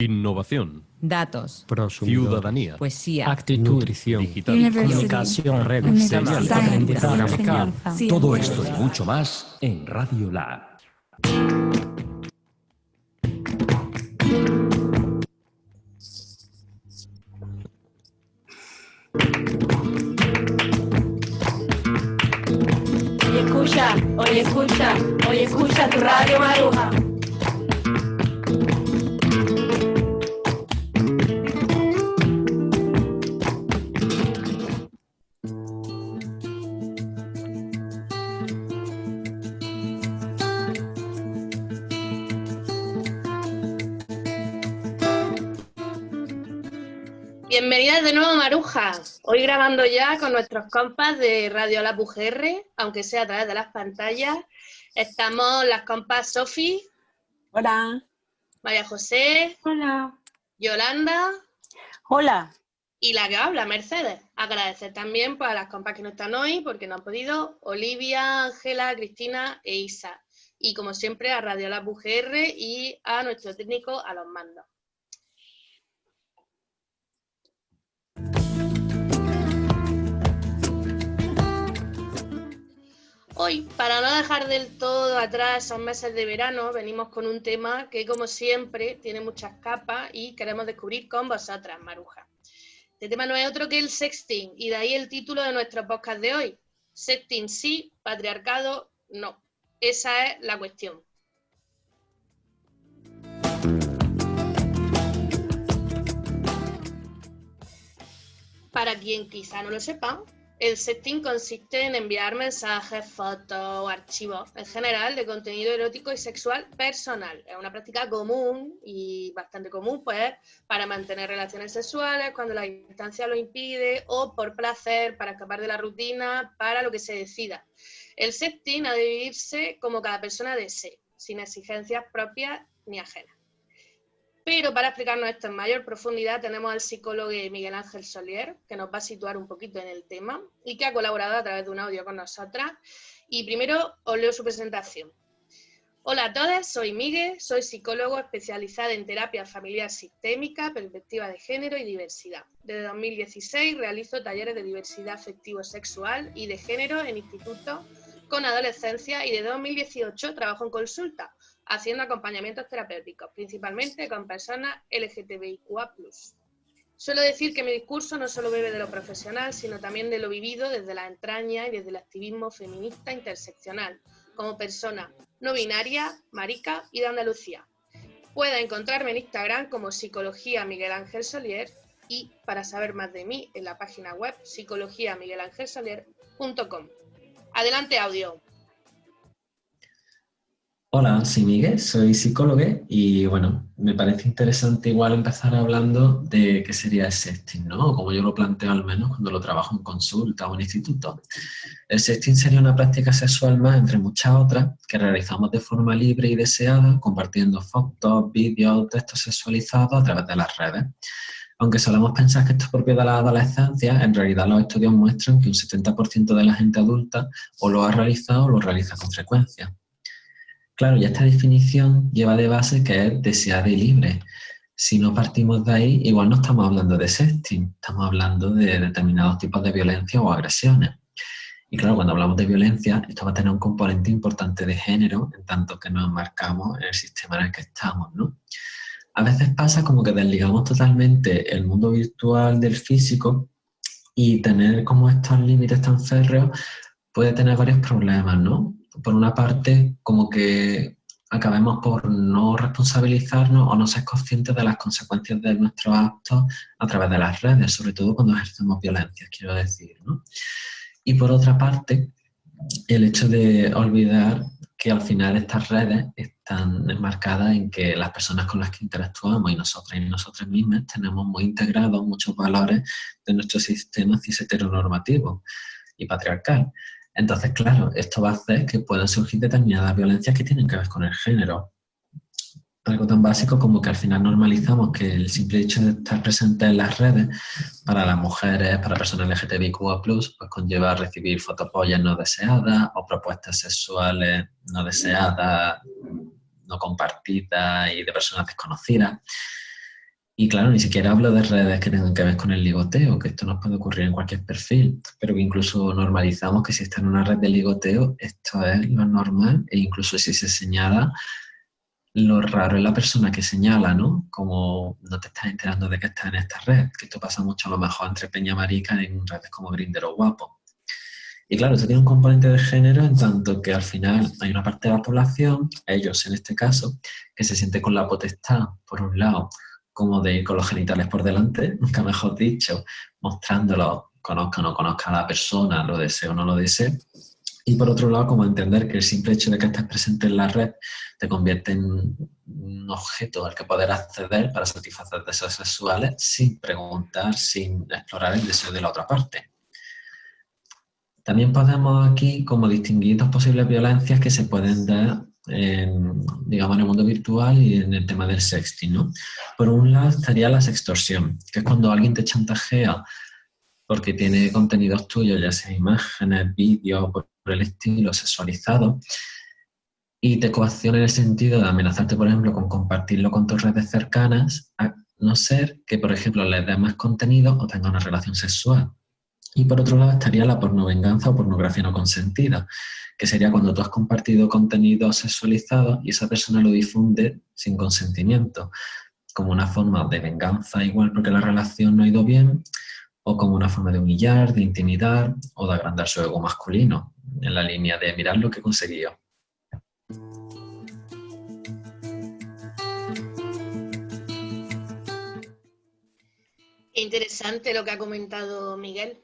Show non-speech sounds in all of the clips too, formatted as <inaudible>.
Innovación. Datos. Prosumidores. Ciudadanía. Poesía. Actitud. Nutrición. Digital. Comunicación. Redes. Aprendizaje. Sí. Todo esto y mucho más en Radio Lab. Oye, escucha, oye, escucha, oye, escucha tu radio Maruja. Hoy grabando ya con nuestros compas de Radio La UGR, aunque sea a través de las pantallas. Estamos las compas Sofi, Hola. María José, Hola. Yolanda Hola. y la que habla, Mercedes. Agradecer también pues, a las compas que no están hoy porque no han podido, Olivia, Ángela, Cristina e Isa. Y como siempre a Radio La UGR y a nuestro técnico a los mandos. Hoy, para no dejar del todo atrás esos meses de verano, venimos con un tema que, como siempre, tiene muchas capas y queremos descubrir con vosotras, Maruja. Este tema no es otro que el sexting, y de ahí el título de nuestro podcast de hoy. Sexting sí, patriarcado no. Esa es la cuestión. Para quien quizá no lo sepa, el sexting consiste en enviar mensajes, fotos o archivos en general de contenido erótico y sexual personal. Es una práctica común y bastante común, pues, para mantener relaciones sexuales cuando la distancia lo impide o por placer, para escapar de la rutina, para lo que se decida. El sexting ha de vivirse como cada persona desee, sin exigencias propias ni ajenas. Pero para explicarnos esto en mayor profundidad tenemos al psicólogo Miguel Ángel Solier, que nos va a situar un poquito en el tema y que ha colaborado a través de un audio con nosotras. Y primero os leo su presentación. Hola a todas, soy Miguel, soy psicólogo especializada en terapia familiar sistémica, perspectiva de género y diversidad. Desde 2016 realizo talleres de diversidad afectivo-sexual y de género en institutos con adolescencia y desde 2018 trabajo en consulta haciendo acompañamientos terapéuticos, principalmente con personas LGTBIQA+. Suelo decir que mi discurso no solo bebe de lo profesional, sino también de lo vivido desde la entraña y desde el activismo feminista interseccional, como persona no binaria, marica y de Andalucía. Puede encontrarme en Instagram como Psicología Miguel Ángel Solier y para saber más de mí en la página web psicologiamiguelangelsolier.com. Adelante audio. Hola, soy Miguel, soy psicólogo y bueno, me parece interesante igual empezar hablando de qué sería el sexting, ¿no? Como yo lo planteo al menos cuando lo trabajo en consulta o en instituto. El sexting sería una práctica sexual más entre muchas otras que realizamos de forma libre y deseada, compartiendo fotos, vídeos, textos sexualizados a través de las redes. Aunque solemos pensar que esto es propio de la adolescencia, en realidad los estudios muestran que un 70% de la gente adulta o lo ha realizado o lo realiza con frecuencia. Claro, y esta definición lleva de base que es deseada y libre. Si no partimos de ahí, igual no estamos hablando de sexting, estamos hablando de determinados tipos de violencia o agresiones. Y claro, cuando hablamos de violencia, esto va a tener un componente importante de género, en tanto que nos enmarcamos en el sistema en el que estamos, ¿no? A veces pasa como que desligamos totalmente el mundo virtual del físico y tener como estos límites tan férreos puede tener varios problemas, ¿no? Por una parte, como que acabemos por no responsabilizarnos o no ser conscientes de las consecuencias de nuestros actos a través de las redes, sobre todo cuando ejercemos violencia, quiero decir. ¿no? Y por otra parte, el hecho de olvidar que al final estas redes están enmarcadas en que las personas con las que interactuamos y nosotras y nosotras mismas tenemos muy integrados muchos valores de nuestro sistema cis heteronormativo y patriarcal. Entonces, claro, esto va a hacer que puedan surgir determinadas violencias que tienen que ver con el género. Algo tan básico como que al final normalizamos que el simple hecho de estar presente en las redes para las mujeres, para personas LGTBIQA+, pues conlleva recibir fotopollas no deseadas o propuestas sexuales no deseadas, no compartidas y de personas desconocidas. Y claro, ni siquiera hablo de redes que tengan que ver con el ligoteo, que esto nos puede ocurrir en cualquier perfil, pero que incluso normalizamos que si está en una red de ligoteo, esto es lo normal, e incluso si se señala, lo raro es la persona que señala, ¿no? Como no te estás enterando de que estás en esta red, que esto pasa mucho a lo mejor entre Peña Marica en redes como Grindr o Guapo. Y claro, esto tiene un componente de género en tanto que al final hay una parte de la población, ellos en este caso, que se siente con la potestad, por un lado, como de ir con los genitales por delante, <laughs> nunca mejor dicho, mostrándolo, conozca o no conozca a la persona, lo desee o no lo desee. Y por otro lado, como entender que el simple hecho de que estés presente en la red te convierte en un objeto al que poder acceder para satisfacer deseos sexuales sin preguntar, sin explorar el deseo de la otra parte. También podemos aquí como distinguir dos posibles violencias que se pueden dar digamos, en el mundo virtual y en el tema del sexting. ¿no? Por un lado estaría la sextorsión, que es cuando alguien te chantajea porque tiene contenidos tuyos, ya sea imágenes, vídeos, por el estilo sexualizado, y te coacciona en el sentido de amenazarte, por ejemplo, con compartirlo con tus redes cercanas, a no ser que, por ejemplo, le des más contenido o tenga una relación sexual. Y por otro lado estaría la pornovenganza o pornografía no consentida, que sería cuando tú has compartido contenido sexualizado y esa persona lo difunde sin consentimiento, como una forma de venganza igual porque la relación no ha ido bien, o como una forma de humillar, de intimidar o de agrandar su ego masculino, en la línea de mirar lo que he conseguido. Interesante lo que ha comentado Miguel.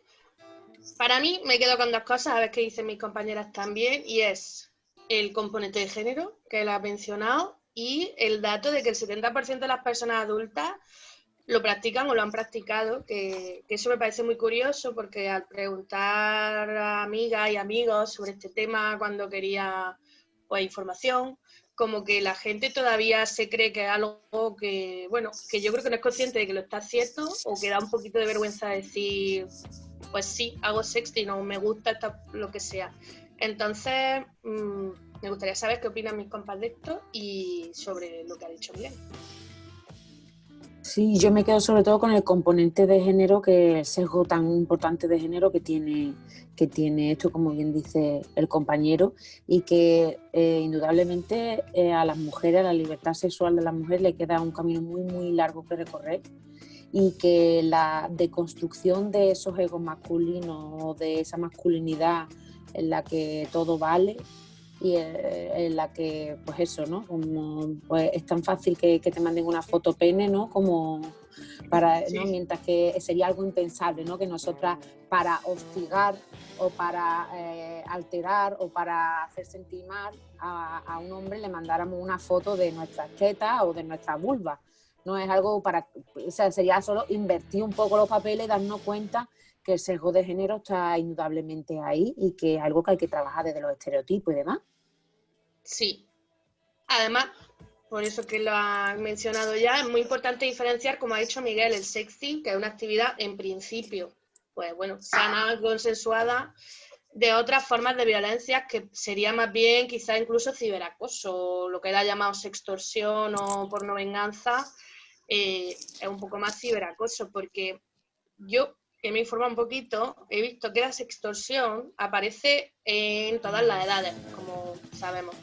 Para mí me quedo con dos cosas, a ver qué dicen mis compañeras también, y es el componente de género, que él ha mencionado, y el dato de que el 70% de las personas adultas lo practican o lo han practicado, que, eso me parece muy curioso porque al preguntar a amigas y amigos sobre este tema cuando quería pues, información, como que la gente todavía se cree que es algo que, bueno, que yo creo que no es consciente de que lo está haciendo o que da un poquito de vergüenza decir, pues sí, hago sexting o me gusta lo que sea. Entonces, mm, me gustaría saber qué opinan mis compas de esto y sobre lo que ha dicho Miguel. Sí, yo me quedo sobre todo con el componente de género, que el sesgo tan importante de género que tiene, que tiene esto, como bien dice el compañero, y que eh, indudablemente eh, a las mujeres, a la libertad sexual de las mujeres le queda un camino muy, muy largo que recorrer y que la deconstrucción de esos egos masculinos, de esa masculinidad en la que todo vale, y eh, en la que, pues eso, ¿no? Como, pues es tan fácil que, te manden una foto pene, ¿no? Como para, Mientras que sería algo impensable, ¿no? Que nosotras para hostigar o para eh, alterar o para hacer sentir mal a, un hombre le mandáramos una foto de nuestras tetas o de nuestra vulva. No es algo para, o sea, sería solo invertir un poco los papeles darnos cuenta que el sesgo de género está indudablemente ahí y que es algo que hay que trabajar desde los estereotipos y demás. Sí. Además, por eso que lo ha mencionado ya, es muy importante diferenciar, como ha dicho Miguel, el sexting, que es una actividad en principio, pues bueno, sana, consensuada, de otras formas de violencia que sería más bien quizá incluso ciberacoso, lo que ha llamado sextorsión o pornovenganza, eh, es un poco más ciberacoso, porque yo que me informa un poquito, he visto que la sextorsión aparece en todas las edades, como sabemos,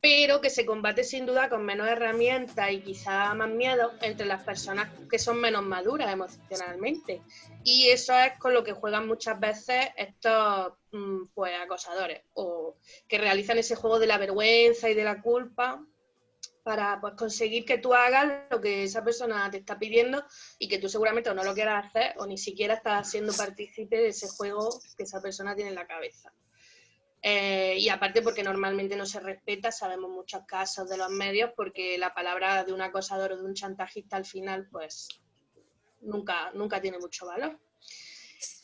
pero que se combate sin duda con menos herramientas y quizá más miedo entre las personas que son menos maduras emocionalmente. Y eso es con lo que juegan muchas veces estos mm, pues, acosadores, o que realizan ese juego de la vergüenza y de la culpa para pues, conseguir que tú hagas lo que esa persona te está pidiendo y que tú seguramente o no lo quieras hacer o ni siquiera estás siendo partícipe de ese juego que esa persona tiene en la cabeza. Eh, y aparte porque normalmente no se respeta, sabemos muchos casos de los medios porque la palabra de un acosador o de un chantajista al final pues nunca, nunca tiene mucho valor.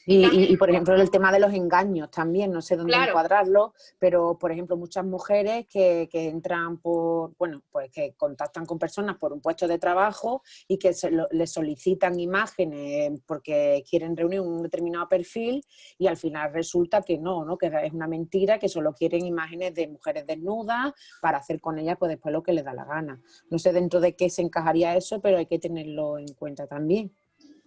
Y, También- y- y, por ejemplo, el tema de los engaños también, no sé dónde Claro. encuadrarlo, pero por ejemplo, muchas mujeres que, que entran por, bueno, pues que contactan con personas por un puesto de trabajo y que se lo- les solicitan imágenes porque quieren reunir un determinado perfil y al final resulta que no, ¿no? Que es una mentira, que solo quieren imágenes de mujeres desnudas para hacer con ellas pues después lo que les da la gana. No sé dentro de qué se encajaría eso, pero hay que tenerlo en cuenta también.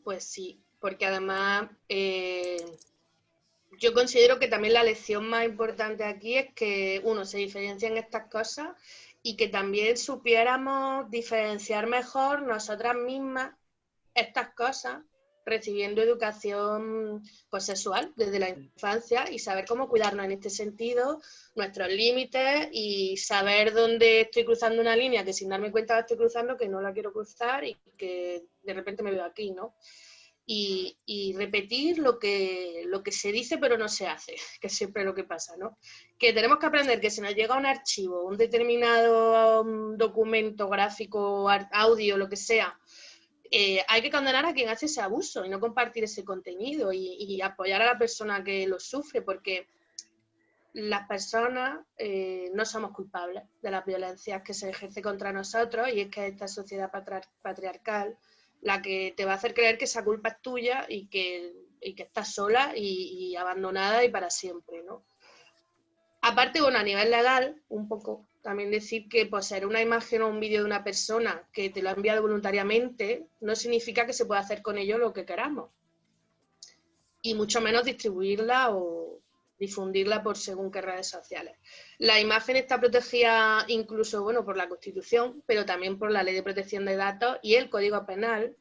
Pues sí, porque además eh, yo considero que también la lección más importante aquí es que uno se diferencia en estas cosas y que también supiéramos diferenciar mejor nosotras mismas estas cosas recibiendo educación pues, sexual desde la infancia y saber cómo cuidarnos en este sentido, nuestros límites y saber dónde estoy cruzando una línea que sin darme cuenta la estoy cruzando, que no la quiero cruzar y que de repente me veo aquí, ¿no? Y, repetir lo que, lo que se dice pero no se hace, <laughs> que es siempre lo que pasa, ¿no? Que tenemos que aprender que si nos llega un archivo, un determinado um, documento gráfico, audio, lo que sea, eh, hay que condenar a quien hace ese abuso y no compartir ese contenido y, apoyar a la persona que lo sufre, porque las personas eh, no somos culpables de las violencias que se ejerce contra nosotros y es que esta sociedad patriarcal la que te va a hacer creer que esa culpa es tuya y que, y que estás sola y, abandonada y para siempre, ¿no? Aparte, bueno, a nivel legal, un poco también decir que poseer una imagen o un vídeo de una persona que te lo ha enviado voluntariamente no significa que se pueda hacer con ello lo que queramos. Y mucho menos distribuirla o difundirla por según qué redes sociales. La imagen está protegida incluso bueno, por la Constitución, pero también por la Ley de Protección de Datos y el Código Penal.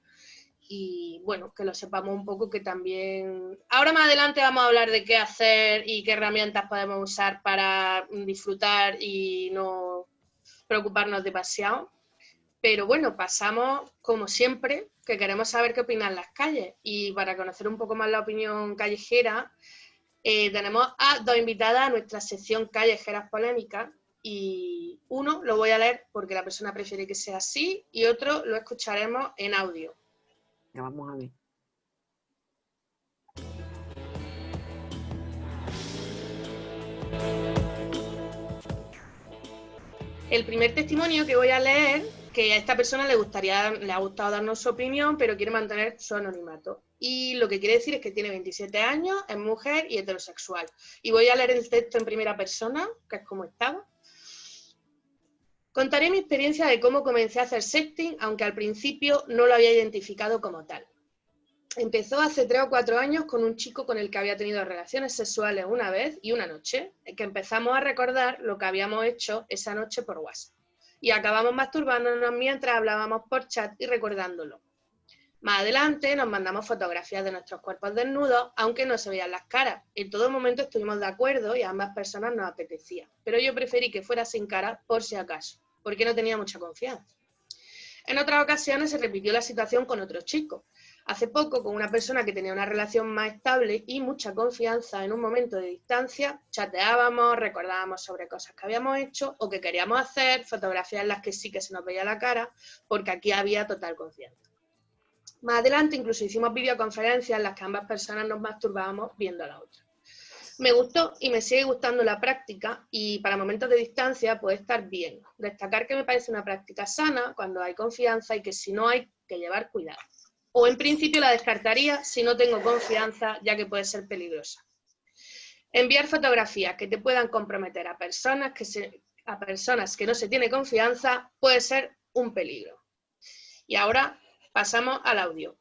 Y bueno, que lo sepamos un poco que también... Ahora más adelante vamos a hablar de qué hacer y qué herramientas podemos usar para disfrutar y no preocuparnos demasiado. Pero bueno, pasamos como siempre, que queremos saber qué opinan las calles. Y para conocer un poco más la opinión callejera, eh, tenemos a dos invitadas a nuestra sección Callejeras Polémicas y uno lo voy a leer porque la persona prefiere que sea así y otro lo escucharemos en audio. Ya vamos a ver. El primer testimonio que voy a leer, que a esta persona le gustaría, le ha gustado darnos su opinión, pero quiere mantener su anonimato. Y lo que quiere decir es que tiene 27 años, es mujer y heterosexual. Y voy a leer el texto en primera persona, que es como estaba. Contaré mi experiencia de cómo comencé a hacer sexting, aunque al principio no lo había identificado como tal. Empezó hace tres o cuatro años con un chico con el que había tenido relaciones sexuales una vez y una noche, que empezamos a recordar lo que habíamos hecho esa noche por WhatsApp. Y acabamos masturbándonos mientras hablábamos por chat y recordándolo. Más adelante nos mandamos fotografías de nuestros cuerpos desnudos, aunque no se veían las caras. En todo momento estuvimos de acuerdo y a ambas personas nos apetecía. Pero yo preferí que fuera sin cara por si acaso, porque no tenía mucha confianza. En otras ocasiones se repitió la situación con otro chico. Hace poco, con una persona que tenía una relación más estable y mucha confianza en un momento de distancia, chateábamos, recordábamos sobre cosas que habíamos hecho o que queríamos hacer, fotografías en las que sí que se nos veía la cara, porque aquí había total confianza. Más adelante incluso hicimos videoconferencias en las que ambas personas nos masturbábamos viendo a la otra. Me gustó y me sigue gustando la práctica y para momentos de distancia puede estar bien. Destacar que me parece una práctica sana cuando hay confianza y que si no hay que llevar cuidado. O en principio la descartaría si no tengo confianza ya que puede ser peligrosa. Enviar fotografías que te puedan comprometer a personas que, se, a personas que no se tiene confianza puede ser un peligro. Y ahora pasamos al audio.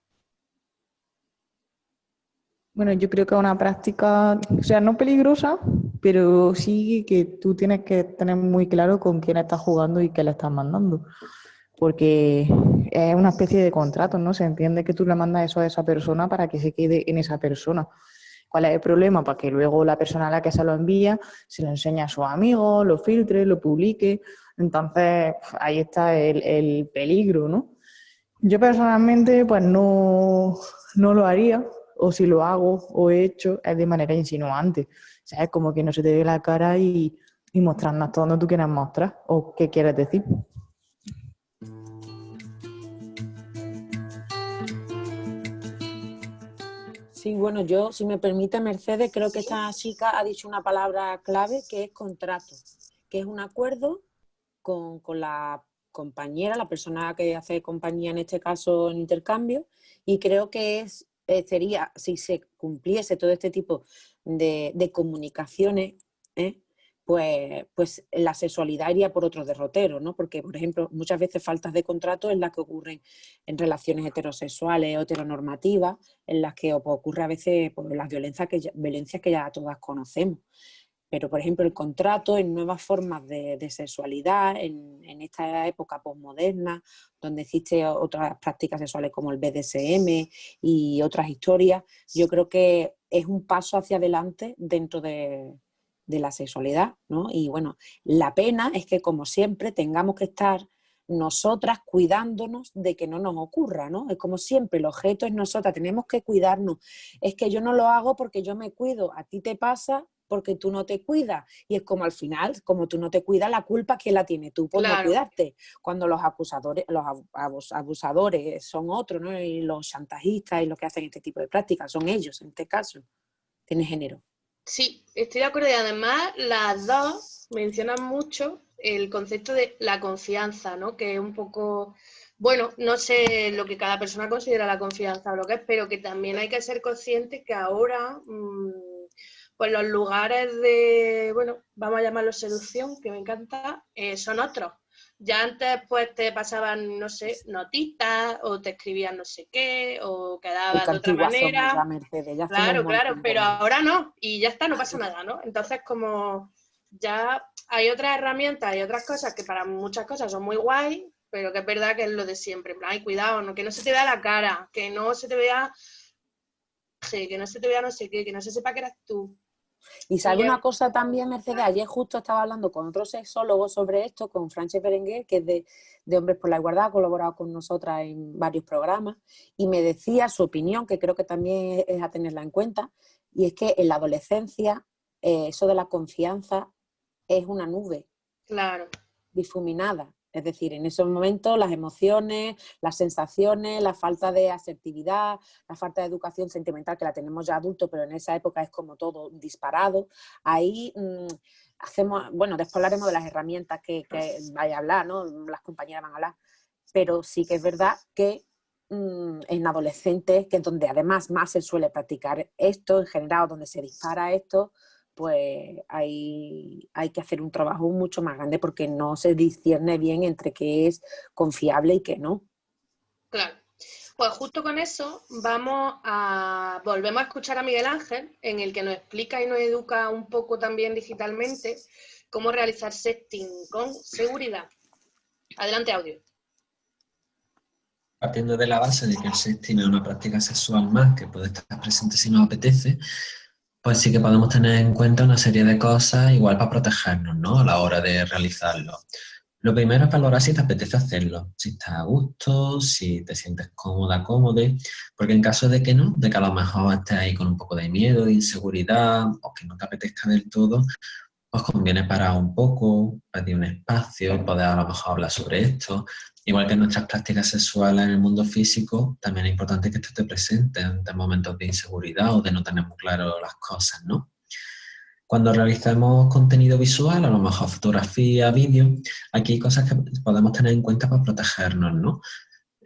Bueno, yo creo que es una práctica, o sea, no peligrosa, pero sí que tú tienes que tener muy claro con quién estás jugando y qué le estás mandando. Porque es una especie de contrato, ¿no? Se entiende que tú le mandas eso a esa persona para que se quede en esa persona. ¿Cuál es el problema? Para que luego la persona a la que se lo envía se lo enseñe a sus amigos, lo filtre, lo publique. Entonces, ahí está el, el peligro, ¿no? Yo personalmente, pues no, no lo haría, o si lo hago o he hecho, es de manera insinuante. ¿Sabes? Como que no se te ve la cara y, y mostrarnos todo donde tú quieras mostrar o qué quieres decir. Sí, bueno, yo, si me permite, Mercedes, creo que esta chica ha dicho una palabra clave que es contrato, que es un acuerdo con, con la compañera, la persona que hace compañía en este caso en intercambio, y creo que es, eh, sería, si se cumpliese todo este tipo de, comunicaciones, ¿eh? pues, pues la sexualidad iría por otro derrotero, ¿no? Porque, por ejemplo, muchas veces faltas de contrato en las que ocurren en relaciones heterosexuales o heteronormativas, en las que ocurre a veces pues, las violencias que, ya, violencias que ya todas conocemos. Pero, por ejemplo, el contrato en nuevas formas de, sexualidad, en, en, esta época posmoderna, donde existen otras prácticas sexuales como el BDSM y otras historias, yo creo que es un paso hacia adelante dentro de, de la sexualidad, ¿no? Y bueno, la pena es que como siempre tengamos que estar nosotras cuidándonos de que no nos ocurra, ¿no? Es como siempre, el objeto es nosotras, tenemos que cuidarnos. Es que yo no lo hago porque yo me cuido, a ti te pasa porque tú no te cuidas. Y es como al final, como tú no te cuidas, la culpa ¿quién la tiene? Tú por claro. no cuidarte. Cuando los acusadores, los abusadores son otros, ¿no? Y los chantajistas y los que hacen este tipo de prácticas son ellos, en este caso. Tiene género. Sí, estoy de acuerdo y además las dos mencionan mucho el concepto de la confianza, ¿no? Que es un poco, bueno, no sé lo que cada persona considera la confianza o lo que es, pero que también hay que ser consciente que ahora, mmm, pues los lugares de, bueno, vamos a llamarlo seducción, que me encanta, eh, son otros. Ya antes pues te pasaban, no sé, notitas o te escribían no sé qué o quedabas de otra manera. Mercedes, ya claro, claro, pero ahora no y ya está, no pasa nada, ¿no? Entonces como ya hay otras herramientas, hay otras cosas que para muchas cosas son muy guay, pero que es verdad que es lo de siempre. Ay, cuidado, no, que no se te vea la cara, que no se te vea que no se te vea no sé qué, que no se sepa que eres tú. Y sabe una cosa también, Mercedes, ayer justo estaba hablando con otro sexólogo sobre esto, con Frances Berenguer, que es de, de, Hombres por la Igualdad, ha colaborado con nosotras en varios programas, y me decía su opinión, que creo que también es a tenerla en cuenta, y es que en la adolescencia eh, eso de la confianza es una nube. Claro. Difuminada. Es decir, en esos momentos las emociones, las sensaciones, la falta de asertividad, la falta de educación sentimental, que la tenemos ya adultos, pero en esa época es como todo disparado. Ahí mmm, hacemos, bueno, después hablaremos de las herramientas que, que, vaya a hablar, ¿no? Las compañeras van a hablar. Pero sí que es verdad que mmm, en adolescentes, que es donde además más se suele practicar esto, en general, donde se dispara esto, pues hay, hay, que hacer un trabajo mucho más grande porque no se discierne bien entre qué es confiable y qué no. Claro. Pues justo con eso vamos a volvemos a escuchar a Miguel Ángel, en el que nos explica y nos educa un poco también digitalmente cómo realizar sexting con seguridad. Adelante, audio. Partiendo de la base de que el sexting es una práctica sexual más que puede estar presente si nos apetece, pues sí que podemos tener en cuenta una serie de cosas igual para protegernos, ¿no? A la hora de realizarlo. Lo primero es valorar si te apetece hacerlo, si estás a gusto, si te sientes cómoda, cómodo, porque en caso de que no, de que a lo mejor estés ahí con un poco de miedo, de inseguridad, o que no te apetezca del todo, pues conviene parar un poco, pedir un espacio, poder a lo mejor hablar sobre esto, Igual que nuestras prácticas sexuales en el mundo físico, también es importante que esto esté presente en momentos de inseguridad o de no tener muy claro las cosas, ¿no? Cuando realizamos contenido visual, a lo mejor fotografía, vídeo, aquí hay cosas que podemos tener en cuenta para protegernos, ¿no?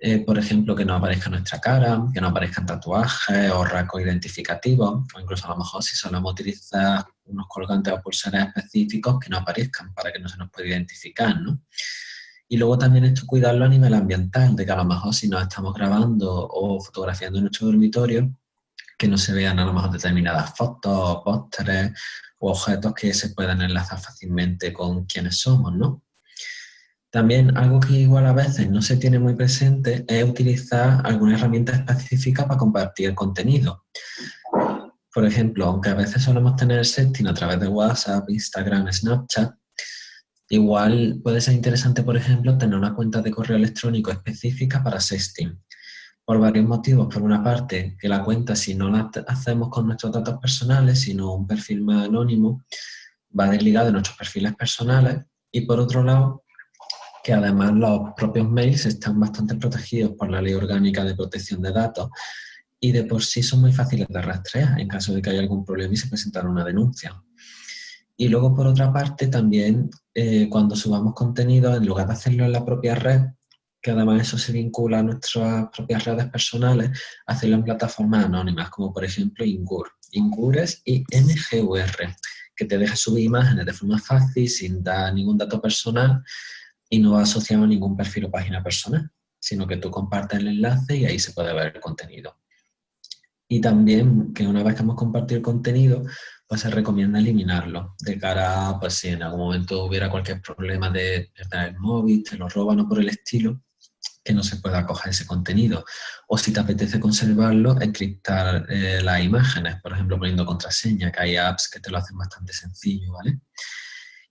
Eh, por ejemplo, que no aparezca nuestra cara, que no aparezcan tatuajes o rasgos identificativos, o incluso a lo mejor si solemos utilizar unos colgantes o pulseras específicos que no aparezcan para que no se nos pueda identificar, ¿no? Y luego también esto cuidarlo a nivel ambiental, de que a lo mejor si nos estamos grabando o fotografiando en nuestro dormitorio, que no se vean a lo mejor determinadas fotos, pósteres o objetos que se puedan enlazar fácilmente con quienes somos, ¿no? También algo que igual a veces no se tiene muy presente es utilizar alguna herramienta específica para compartir contenido. Por ejemplo, aunque a veces solemos tener setting a través de WhatsApp, Instagram, Snapchat, Igual puede ser interesante, por ejemplo, tener una cuenta de correo electrónico específica para sexting. Por varios motivos. Por una parte, que la cuenta, si no la hacemos con nuestros datos personales, sino un perfil más anónimo, va desligado de nuestros perfiles personales. Y por otro lado, que además los propios mails están bastante protegidos por la Ley Orgánica de Protección de Datos y de por sí son muy fáciles de rastrear en caso de que haya algún problema y se presentara una denuncia. Y luego, por otra parte, también eh, cuando subamos contenido, en lugar de hacerlo en la propia red, que además eso se vincula a nuestras propias redes personales, hacerlo en plataformas anónimas, como por ejemplo Ingur. Ingur es IMGUR, que te deja subir imágenes de forma fácil, sin dar ningún dato personal y no va asociado a ningún perfil o página personal, sino que tú compartes el enlace y ahí se puede ver el contenido. Y también que una vez que hemos compartido el contenido, pues se recomienda eliminarlo, de cara a, pues si en algún momento hubiera cualquier problema de perder el móvil, te lo roban o por el estilo, que no se pueda coger ese contenido. O si te apetece conservarlo, encriptar eh, las imágenes, por ejemplo, poniendo contraseña, que hay apps que te lo hacen bastante sencillo, ¿vale?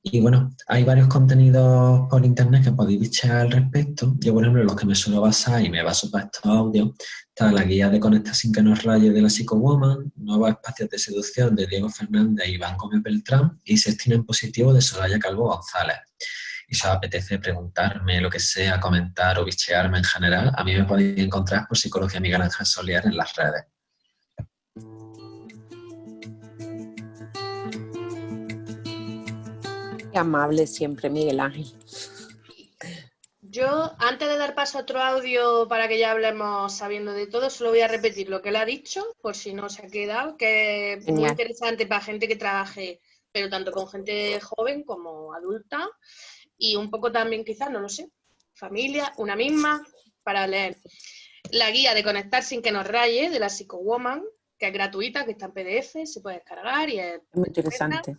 Y bueno, hay varios contenidos por internet que podéis bichear al respecto. Yo, por ejemplo, los que me suelo basar y me baso para estos audios, está la guía de Conecta sin que nos raye de la Woman, Nuevos espacios de seducción de Diego Fernández y Iván Gómez Beltrán y Sextina en positivo de Soraya Calvo González y si os apetece preguntarme lo que sea, comentar o bichearme en general, a mí me podéis encontrar por Psicología Miguel Ángel Solier en las redes. Amable siempre, Miguel Ángel. Yo, antes de dar paso a otro audio para que ya hablemos sabiendo de todo, solo voy a repetir lo que él ha dicho, por si no se ha quedado, que es muy interesante para gente que trabaje, pero tanto con gente joven como adulta, y un poco también quizás, no lo sé, familia, una misma, para leer la guía de conectar sin que nos raye de la Woman, que es gratuita, que está en PDF, se puede descargar y es muy interesante.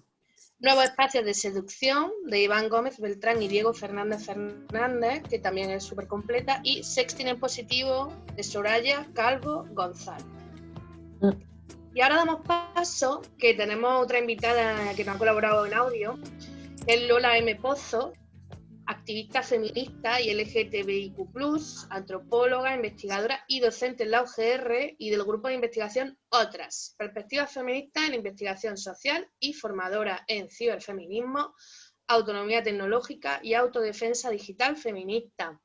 Nuevos espacios de seducción de Iván Gómez Beltrán y Diego Fernández Fernández, que también es súper completa, y Sexting en positivo de Soraya Calvo González. Mm. Y ahora damos paso, que tenemos otra invitada que nos ha colaborado en audio, es Lola M. Pozo, activista feminista y LGTBIQ+, antropóloga, investigadora y docente en la UGR y del grupo de investigación Otras, Perspectivas Feministas en Investigación Social y formadora en ciberfeminismo, autonomía tecnológica y autodefensa digital feminista.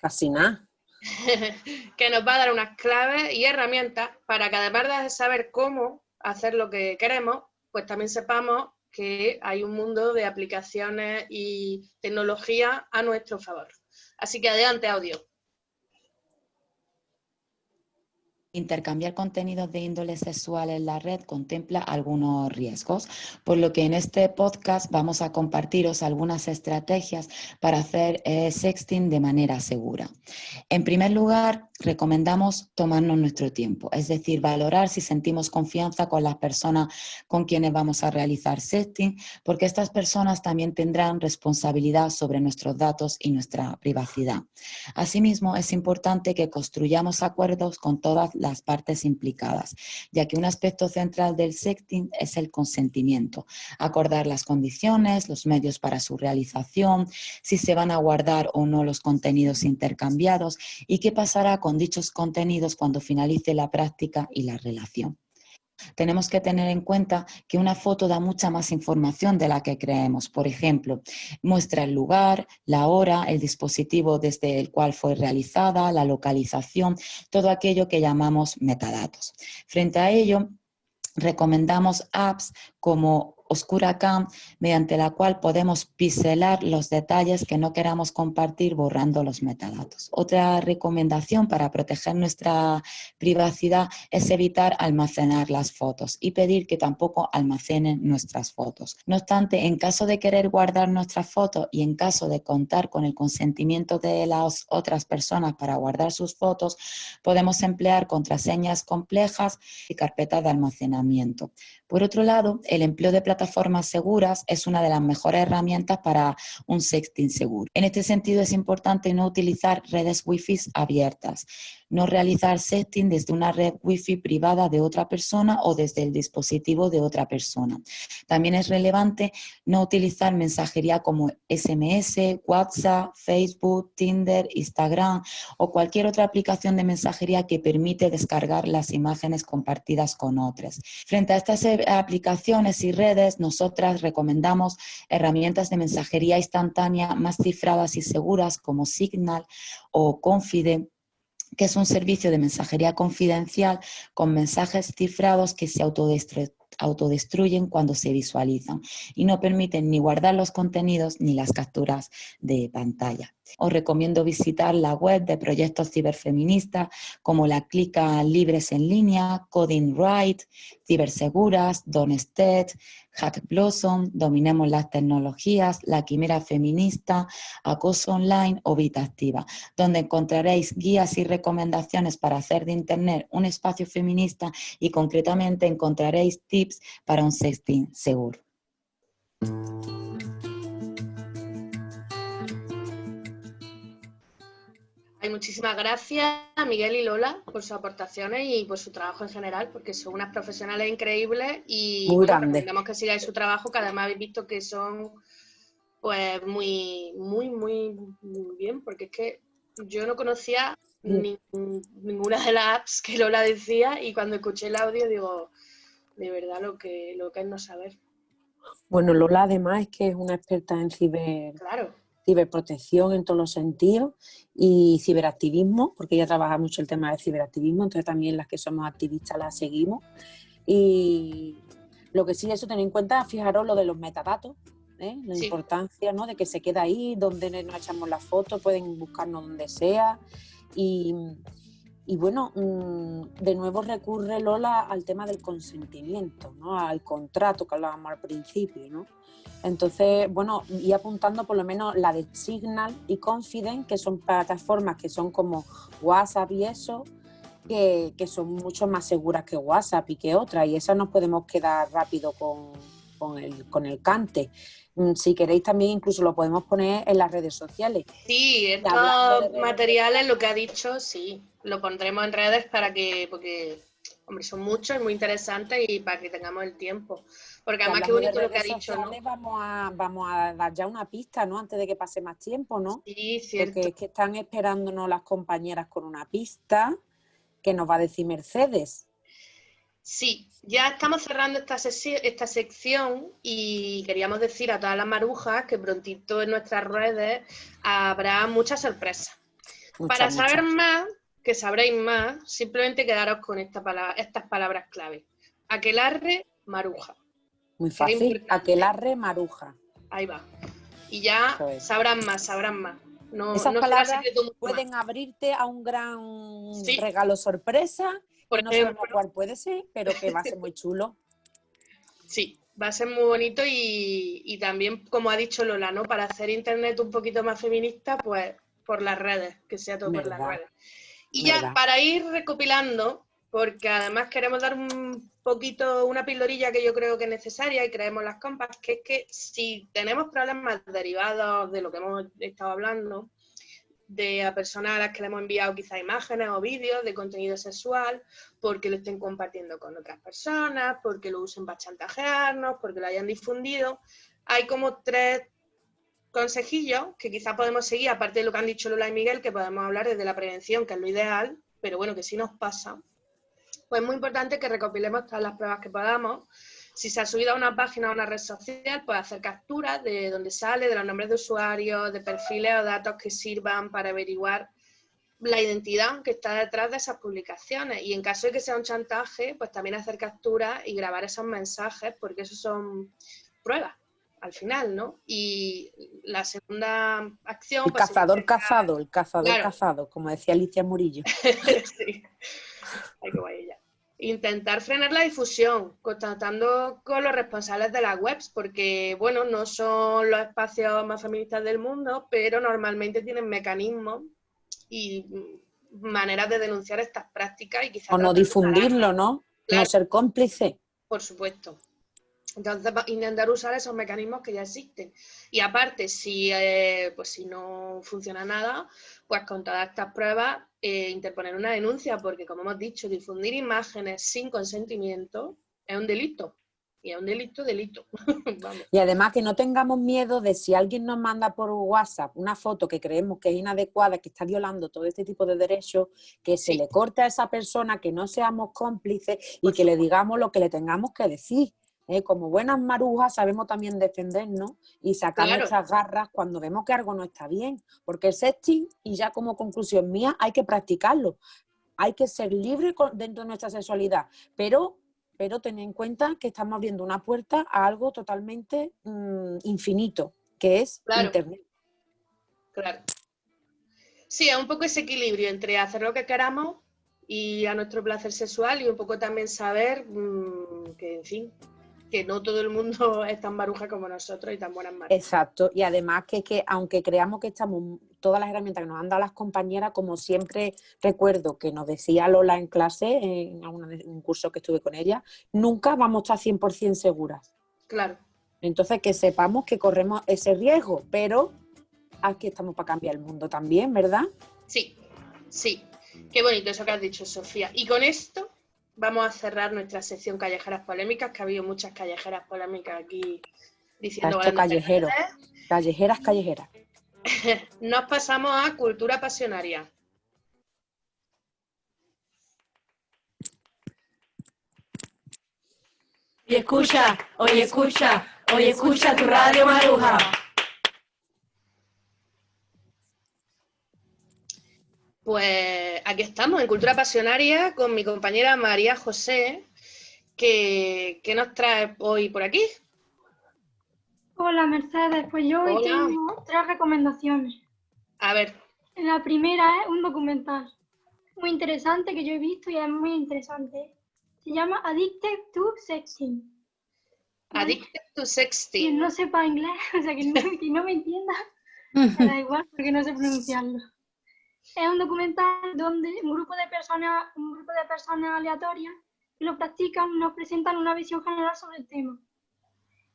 Fascina. <laughs> que nos va a dar unas claves y herramientas para que además de saber cómo hacer lo que queremos, pues también sepamos que hay un mundo de aplicaciones y tecnología a nuestro favor. Así que adelante, audio. Intercambiar contenidos de índole sexual en la red contempla algunos riesgos, por lo que en este podcast vamos a compartiros algunas estrategias para hacer eh, sexting de manera segura. En primer lugar, recomendamos tomarnos nuestro tiempo, es decir, valorar si sentimos confianza con las personas con quienes vamos a realizar sexting, porque estas personas también tendrán responsabilidad sobre nuestros datos y nuestra privacidad. Asimismo, es importante que construyamos acuerdos con todas las partes implicadas, ya que un aspecto central del sexting es el consentimiento, acordar las condiciones, los medios para su realización, si se van a guardar o no los contenidos intercambiados y qué pasará con dichos contenidos cuando finalice la práctica y la relación. Tenemos que tener en cuenta que una foto da mucha más información de la que creemos. Por ejemplo, muestra el lugar, la hora, el dispositivo desde el cual fue realizada, la localización, todo aquello que llamamos metadatos. Frente a ello, recomendamos apps como Oscura Cam, mediante la cual podemos pixelar los detalles que no queramos compartir borrando los metadatos. Otra recomendación para proteger nuestra privacidad es evitar almacenar las fotos y pedir que tampoco almacenen nuestras fotos. No obstante, en caso de querer guardar nuestras fotos y en caso de contar con el consentimiento de las otras personas para guardar sus fotos, podemos emplear contraseñas complejas y carpetas de almacenamiento. Por otro lado, el empleo de plataformas seguras es una de las mejores herramientas para un sexting seguro. En este sentido es importante no utilizar redes wifi abiertas, no realizar sexting desde una red wifi privada de otra persona o desde el dispositivo de otra persona. También es relevante no utilizar mensajería como SMS, WhatsApp, Facebook, Tinder, Instagram o cualquier otra aplicación de mensajería que permite descargar las imágenes compartidas con otras. Frente a estas aplicaciones y redes, nosotras recomendamos herramientas de mensajería instantánea más cifradas y seguras como Signal o Confide que es un servicio de mensajería confidencial con mensajes cifrados que se autodestruyen cuando se visualizan y no permiten ni guardar los contenidos ni las capturas de pantalla. Os recomiendo visitar la web de proyectos ciberfeministas como la Clica Libres en Línea, Coding Right, Ciberseguras, Donestead, Hack Blossom, Dominemos las Tecnologías, La Quimera Feminista, Acoso Online o Vita Activa, donde encontraréis guías y recomendaciones para hacer de Internet un espacio feminista y concretamente encontraréis tips para un sexting seguro. Muchísimas gracias a Miguel y Lola por sus aportaciones y por su trabajo en general, porque son unas profesionales increíbles y Muy grande. recomendamos que sigáis su trabajo, que además habéis visto que son pues muy, muy, muy, muy bien, porque es que yo no conocía Mm. ni- ninguna de las apps que Lola decía y cuando escuché el audio digo, de verdad lo que, lo que es no saber. Bueno, Lola además es que es una experta en ciber, Claro, ciberprotección en todos los sentidos y ciberactivismo, porque ella trabaja mucho el tema del ciberactivismo, entonces también las que somos activistas la seguimos. Y lo que sí, eso tener en cuenta, fijaros lo de los metadatos, ¿eh? la Sí. importancia ¿no? de que se queda ahí, donde nos echamos la foto, pueden buscarnos donde sea. Y, y bueno, mm, de nuevo recurre Lola al tema del consentimiento, ¿no? al contrato que hablábamos al principio. ¿no? Entonces, bueno, y apuntando por lo menos la de Signal y Confident, que son plataformas que son como WhatsApp y eso, que, que son mucho más seguras que WhatsApp y que otras, y esas nos podemos quedar rápido con, con el, con el cante. Mm, Si queréis también incluso lo podemos poner en las redes sociales. sí, estos materiales, lo que ha dicho, sí, lo pondremos en redes para que, porque, hombre, son muchos y muy interesantes y para que tengamos el tiempo. Porque además qué bonito lo que ha dicho, ¿no? Vamos a, vamos a dar ya una pista, ¿no? Antes de que pase más tiempo, ¿no? Sí, cierto. Porque es que están esperándonos las compañeras con una pista que nos va a decir Mercedes. Sí, ya estamos cerrando esta, sección y queríamos decir a todas las marujas que prontito en nuestras redes habrá muchas sorpresas. Muchas, Para saber muchas. más, que sabréis más, simplemente quedaros con esta palabra, estas palabras clave. Aquelarre, maruja. Muy fácil. Aquelarre maruja. Ahí va. Y ya es. sabrán más, sabrán más. No, Esas no palabras más. Pueden abrirte a un gran Sí. regalo sorpresa. Por no sabemos ejemplo, cuál puede ser, pero que va a ser muy chulo. Sí, va a ser muy bonito y, y también, como ha dicho Lola, ¿no? Para hacer internet un poquito más feminista, pues por las redes, que sea todo por las redes. Y ya para ir recopilando, porque además queremos dar un poquito, una pildorilla que yo creo que es necesaria y creemos las compas, que es que si tenemos problemas derivados de lo que hemos estado hablando, de a personas a las que le hemos enviado quizá imágenes o vídeos de contenido sexual, porque lo estén compartiendo con otras personas, porque lo usen para chantajearnos, porque lo hayan difundido. Hay como tres consejillos que quizá podemos seguir, aparte de lo que han dicho Lola y Miguel, que podemos hablar desde la prevención, que es lo ideal, pero bueno, que si nos pasa, pues es muy importante que recopilemos todas las pruebas que podamos. Si se ha subido a una página o a una red social, pues hacer capturas de dónde sale, de los nombres de usuarios, de perfiles o datos que sirvan para averiguar la identidad que está detrás de esas publicaciones. Y en caso de que sea un chantaje, pues también hacer capturas y grabar esos mensajes, porque eso son pruebas al final, ¿no? Y la segunda acción... El pues, cazador sería- cazado, el cazador Claro. cazado, como decía Alicia Murillo. <laughs> sí. Ay, qué guay ella. Intentar frenar la difusión, contactando con los responsables de las webs, porque, bueno, no son los espacios más feministas del mundo, pero normalmente tienen mecanismos y maneras de denunciar estas prácticas y quizás... O no difundirlo, ¿no? Claro. No ser cómplice. por supuesto. Entonces, intentar usar esos mecanismos que ya existen. Y aparte, si, eh, pues si no funciona nada, pues con todas estas pruebas, eh, interponer una denuncia, porque como hemos dicho, difundir imágenes sin consentimiento es un delito. Y es un delito, delito. <laughs> Vamos. Y además que no tengamos miedo de si alguien nos manda por WhatsApp una foto que creemos que es inadecuada, que está violando todo este tipo de derechos, que se Sí. le corte a esa persona, que no seamos cómplices y Por que le digamos lo que le tengamos que decir. ¿Eh? Como buenas marujas sabemos también defendernos y sacar Claro. nuestras garras cuando vemos que algo no está bien. Porque el sexting, y ya como conclusión mía, hay que practicarlo. Hay que ser libre dentro de nuestra sexualidad, pero, pero tener en cuenta que estamos abriendo una puerta a algo totalmente mm, infinito, que es Claro. Internet. Claro. Sí, es un poco ese equilibrio entre hacer lo que queramos y a nuestro placer sexual y un poco también saber mm, que, en fin, que no todo el mundo <laughs> es tan baruja como nosotros y tan buenas manos. Exacto, y además que, que aunque creamos que estamos, todas las herramientas que nos han dado las compañeras, como siempre recuerdo que nos decía Lola en clase, en un curso que estuve con ella, nunca vamos a estar 100% seguras. Claro. Entonces que sepamos que corremos ese riesgo, pero aquí estamos para cambiar el mundo también, ¿verdad? Sí, sí. Qué bonito eso que has dicho, Sofía. Y con esto vamos a cerrar nuestra sección callejeras polémicas, que ha habido muchas callejeras polémicas aquí diciendo callejero. Callejeras, callejeras. <laughs> Nos pasamos a cultura pasionaria. Oye, escucha, oye, escucha, oye, escucha tu radio Maruja. Pues aquí estamos en Cultura Pasionaria con mi compañera María José, que, que nos trae hoy por aquí. Hola Mercedes, pues yo hoy Hola. tengo tres recomendaciones. A ver, La primera es un documental muy interesante que yo he visto y es muy interesante. Se llama Addicted to Sexting. Addicted to Quien Sexting. no sepa inglés, <laughs> o sea, que no, que no me entienda, me da igual porque no sé pronunciarlo. Es un documental donde un grupo de personas, un grupo de personas aleatorias que lo practican nos presentan una visión general sobre el tema.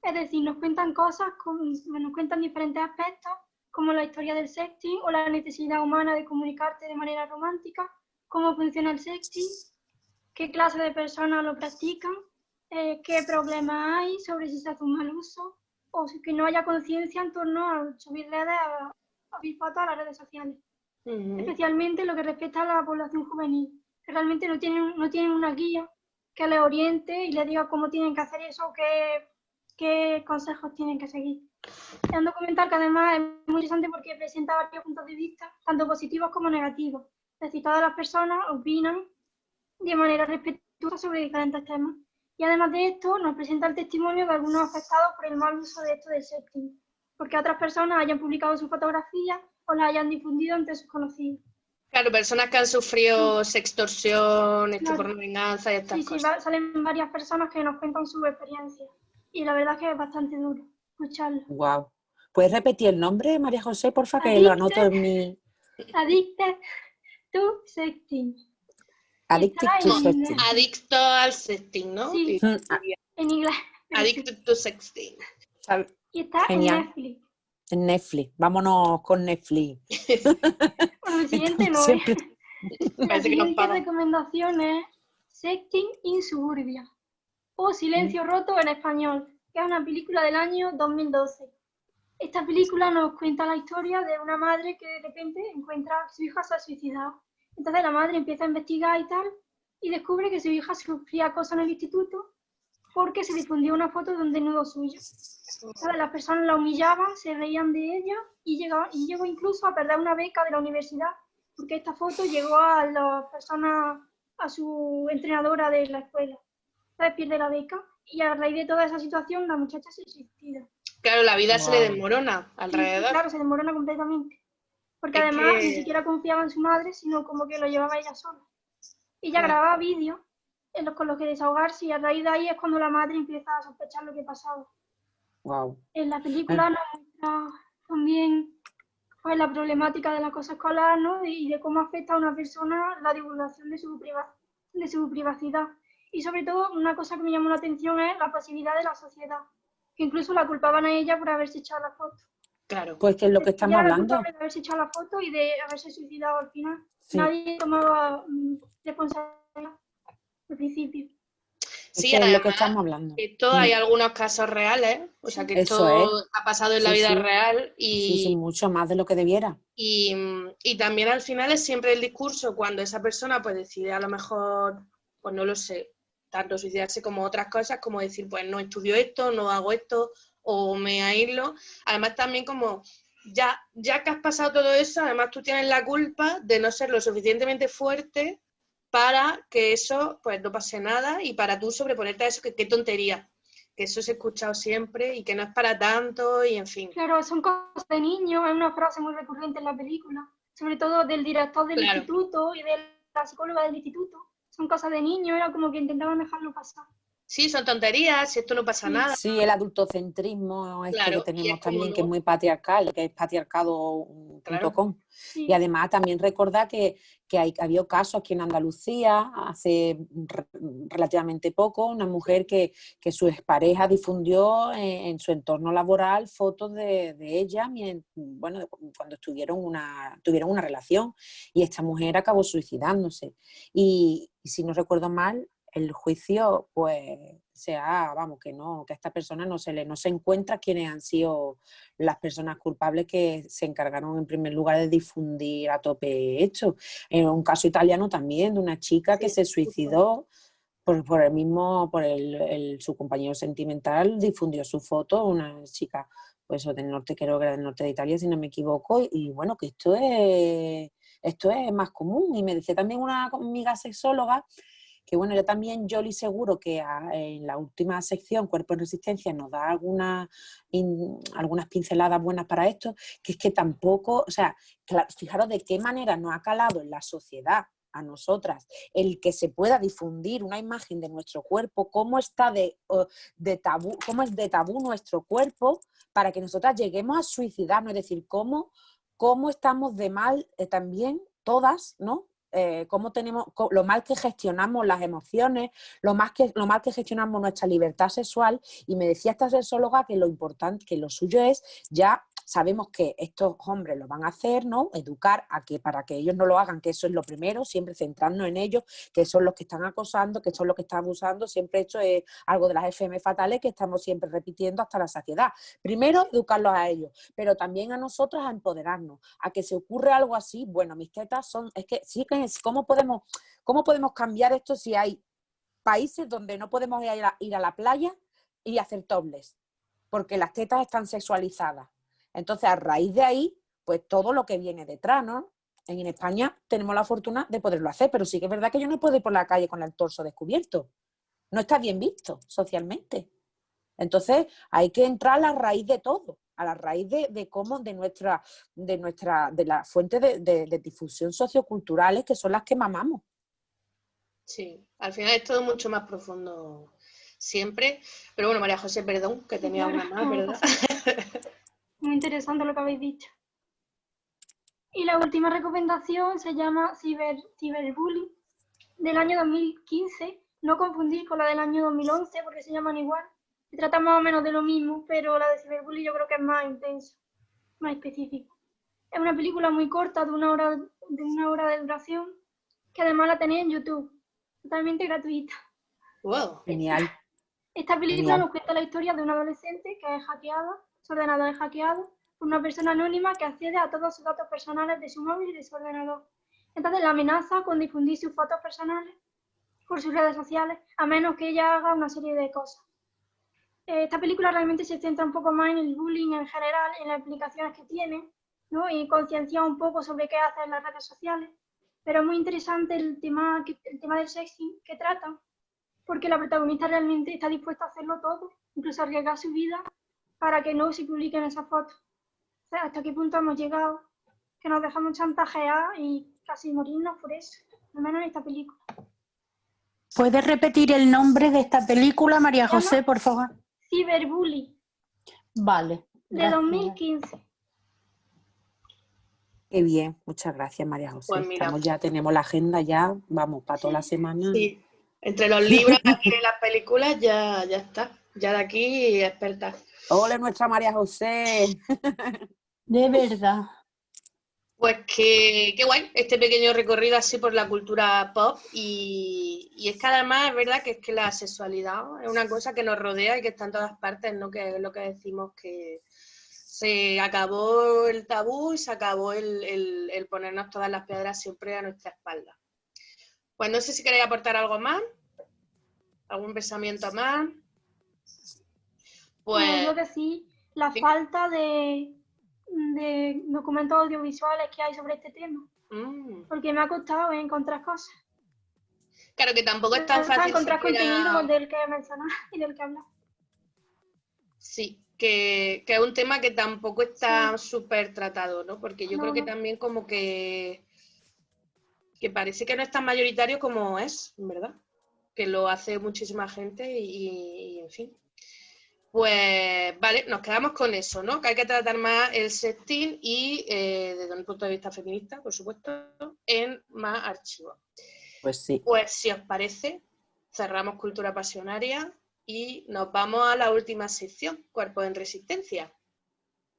Es decir, nos cuentan cosas, nos cuentan diferentes aspectos, como la historia del sexting o la necesidad humana de comunicarte de manera romántica, cómo funciona el sexting, qué clase de personas lo practican, eh, qué problemas hay sobre si se hace un mal uso o si que no haya conciencia en torno a subir redes, a, a fotos a las redes sociales Especialmente lo que respecta a la población juvenil, que realmente no tienen, no tienen una guía que les oriente y les diga cómo tienen que hacer eso qué, qué consejos tienen que seguir. Es un documental que además es muy interesante porque presenta varios puntos de vista, tanto positivos como negativos. Es decir, todas las personas opinan de manera respetuosa sobre diferentes temas. Y además de esto, nos presenta el testimonio de algunos afectados por el mal uso de esto del sexting, porque otras personas hayan publicado sus fotografías o las hayan difundido entre sus conocidos. Claro, personas que han sufrido sextorsión, Claro. por venganza y estas Sí, sí, cosas. va- salen varias personas que nos cuentan su experiencia. Y la verdad es que es bastante duro escucharlo. Wow. ¿Puedes repetir el nombre, María José, porfa, que lo anoto en mi Addicted to sexting. Addicted Está to en- Sexting. Adicto al sexting, ¿no? Sí. Mm, ah, En inglés. sí. Addicted to sexting. Y está Genial. en Netflix. En Netflix. Vámonos con Netflix. <laughs> Bueno, el siguiente no es. Siempre- <laughs> La siguiente recomendación es Sexting in Suburbia o Silencio Mm. Roto en español, que es una película del año 2012. Esta película nos cuenta la historia de una madre que de repente encuentra que su hija se ha suicidado. Entonces la madre empieza a investigar y tal, y descubre que su hija sufría acoso en el instituto porque se difundió una foto de un desnudo suyo. Las personas la humillaban, se reían de ella y, llegaba, y llegó incluso a perder una beca de la universidad porque esta foto llegó a las personas, a su entrenadora de la escuela. Entonces pierde la beca y a raíz de toda esa situación la muchacha se suicida. Claro, la vida se le Wow. desmorona alrededor. Claro, se desmorona completamente. Porque Es además que- ni siquiera confiaba en su madre, sino como que lo llevaba ella sola. Ella Claro. grababa vídeos con los que desahogarse y a raíz de ahí es cuando la madre empieza a sospechar lo que pasaba. Wow. En la película nos muestra también pues, la problemática del acoso escolar ¿no? y de cómo afecta a una persona la divulgación de su, priva- de su privacidad. Y sobre todo, una cosa que me llamó la atención es la pasividad de la sociedad, que incluso la culpaban a ella por haberse echado la foto. Claro. Pues que es lo que estamos hablando. culpable de haberse echado la foto y de haberse suicidado al final. Sí. Nadie tomaba mm, responsabilidad al principio. Es Sí, es lo que además, estamos hablando. Esto hay algunos casos reales, o sea que Eso esto ha pasado en la Sí, vida sí. real Sí, y, sí, mucho más de lo que debiera. y, y también al final es siempre el discurso cuando esa persona pues decide a lo mejor, pues no lo sé, tanto suicidarse como otras cosas, como decir, pues no estudio esto, no hago esto, o me aíslo. Además también como ya, ya que has pasado todo eso, además tú tienes la culpa de no ser lo suficientemente fuerte para que eso pues no pase nada y para tú sobreponerte a eso, que qué tontería, que eso se ha escuchado siempre y que no es para tanto y en fin. Claro, son cosas de niños, es una frase muy recurrente en la película, sobre todo del director del Claro. instituto y de la psicóloga del instituto. Son cosas de niños, era como que intentaban dejarlo pasar. Sí, son tonterías, esto no pasa nada. Sí, el adultocentrismo este Claro, que tenemos también, que es muy patriarcal, que es patriarcado.com. Claro. Sí. Y además también recordar que, que hay, había casos aquí en Andalucía hace re- relativamente poco, una mujer que, que su expareja difundió en, en su entorno laboral fotos de, de ella bueno, cuando estuvieron una, tuvieron una relación y esta mujer acabó suicidándose. Y, y si no recuerdo mal, el juicio, pues, sea, vamos, que no, que a esta persona no se le, no se encuentra quiénes han sido las personas culpables que se encargaron en primer lugar de difundir a tope esto. En un caso italiano también, de una chica que se suicidó por, por el mismo, por el, el- su compañero sentimental, difundió su foto, una chica, pues del norte, creo que era del norte de Italia, si no me equivoco, y, y bueno, que esto es, esto es más común. Y me decía también una amiga sexóloga que bueno, yo también, Jolly, seguro que en la última sección, Cuerpo en Resistencia, nos da algunas pinceladas buenas para esto, que es que tampoco, o sea, fijaros de qué manera nos ha calado en la sociedad a nosotras el que se pueda difundir una imagen de nuestro cuerpo, cómo está de, de tabú, cómo es de tabú nuestro cuerpo, para que nosotras lleguemos a suicidarnos, es decir, cómo, cómo estamos de mal eh, también todas, ¿no? Eh, cómo tenemos, lo mal que gestionamos las emociones, lo, más que, lo mal que gestionamos nuestra libertad sexual. Y me decía esta sexóloga que lo importante, que lo suyo es ya sabemos que estos hombres lo van a hacer, ¿no? Educar a que para que ellos no lo hagan, que eso es lo primero, siempre centrarnos en ellos, que son los que están acosando, que son los que están abusando, siempre esto es algo de las FM fatales que estamos siempre repitiendo hasta la saciedad. Primero, educarlos a ellos, pero también a nosotros a empoderarnos, a que se ocurre algo así, bueno, mis tetas son, es que sí que ¿cómo podemos, cómo podemos cambiar esto si hay países donde no podemos ir a, la playa y hacer topless? Porque las tetas están sexualizadas. Entonces, a raíz de ahí, pues todo lo que viene detrás, ¿no? En España tenemos la fortuna de poderlo hacer, pero sí que es verdad que yo no puedo ir por la calle con el torso descubierto. No está bien visto socialmente. Entonces, hay que entrar a la raíz de todo, a la raíz de, de cómo, de nuestra, de nuestra, de la fuente de, de- de difusión socioculturales que son las que mamamos. Sí, al final es todo mucho más profundo siempre. Pero bueno, María José, perdón, que tenía una más, ¿verdad? <laughs> Muy interesante lo que habéis dicho. Y la última recomendación se llama Ciber, Ciberbullying del año 2015. No confundir con la del año 2011 porque se llaman igual. Se trata más o menos de lo mismo, pero la de Ciberbullying yo creo que es más intenso, más específico. Es una película muy corta, de una hora de, una hora de duración, que además la tenéis en YouTube, totalmente gratuita. Wow. Genial. Esta película Genial. nos cuenta la historia de una adolescente que es hackeada, su ordenador es hackeado por una persona anónima que accede a todos sus datos personales de su móvil y de su ordenador. Entonces la amenaza con difundir sus fotos personales por sus redes sociales, a menos que ella haga una serie de cosas. Eh, Esta película realmente se centra un poco más en el bullying en general, en las implicaciones que tiene, ¿no? y conciencia un poco sobre qué hacer en las redes sociales. Pero es muy interesante el tema, el tema del sexting que tratan, porque la protagonista realmente está dispuesta a hacerlo todo, incluso arriesgar su vida para que no se publiquen esas fotos. O sea, hasta qué punto hemos llegado, que nos dejamos chantajear y casi morirnos por eso, al menos en esta película. ¿Puedes repetir el nombre de esta película, María José, por favor? Cyberbully, Vale. de gracias. 2015. Qué bien, muchas gracias María José. Pues mira. Estamos ya, tenemos la agenda ya, vamos, para toda la semana. Sí, entre los libros y las películas ya, ya está. Ya de aquí experta. Hola nuestra María José. De verdad. Pues que, qué guay, este pequeño recorrido así por la cultura pop y, y es que además es verdad que es que la sexualidad es una cosa que nos rodea y que está en todas partes, ¿no? Que es lo que decimos que se acabó el tabú y se acabó el, el- el ponernos todas las piedras siempre a nuestra espalda. Pues no sé si queréis aportar algo más. ¿Algún pensamiento más? Pues... Pues Yo que sí, la Sí. falta de, de documentos audiovisuales que hay sobre este tema, mm, porque me ha costado encontrar cosas. claro que tampoco es tan fácil encontrar siquiera- contenido del que mencionar <laughs> y del que hablar. Sí, que, que es un tema que tampoco está súper tratado, ¿no? Porque yo No, creo que no. también como que, que parece que no es tan mayoritario como es, ¿verdad? Que lo hace muchísima gente y, y, en fin. Pues vale, nos quedamos con eso, ¿no? Que hay que tratar más el sexting y eh, desde un punto de vista feminista, por supuesto, en más archivos. Pues sí. Pues si os parece, cerramos Cultura Pasionaria y nos vamos a la última sección, Cuerpos en Resistencia.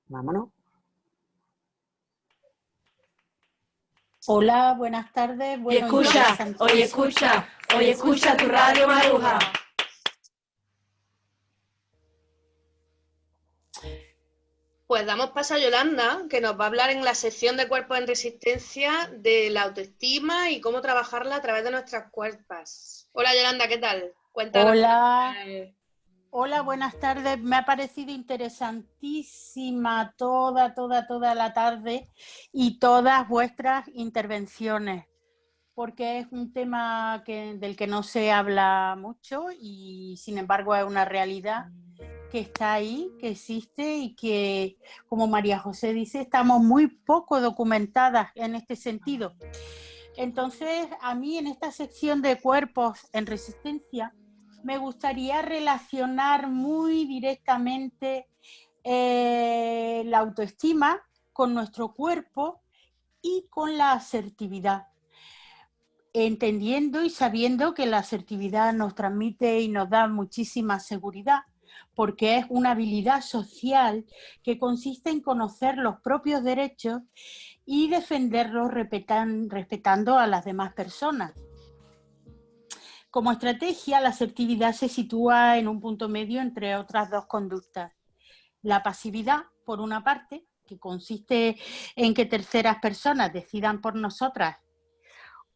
Vámonos. Hola, buenas tardes. Oye, Bueno, escucha, interesantísimo. oye, escucha, oye, escucha tu radio Maruja. Pues damos paso a Yolanda, que nos va a hablar en la sección de Cuerpos en Resistencia de la autoestima y cómo trabajarla a través de nuestras cuerpas. Hola Yolanda, ¿qué tal? Cuéntanos. Hola. Hola, buenas tardes. Me ha parecido interesantísima toda, toda, toda la tarde y todas vuestras intervenciones, porque es un tema que, del que no se habla mucho y sin embargo es una realidad que está ahí, que existe y que, como María José dice, estamos muy poco documentadas en este sentido. Entonces, a mí en esta sección de cuerpos en resistencia, me gustaría relacionar muy directamente eh, la autoestima con nuestro cuerpo y con la asertividad, entendiendo y sabiendo que la asertividad nos transmite y nos da muchísima seguridad, porque es una habilidad social que consiste en conocer los propios derechos y defenderlos respetan- respetando a las demás personas. Como estrategia, la asertividad se sitúa en un punto medio entre otras dos conductas. La pasividad, por una parte, que consiste en que terceras personas decidan por nosotras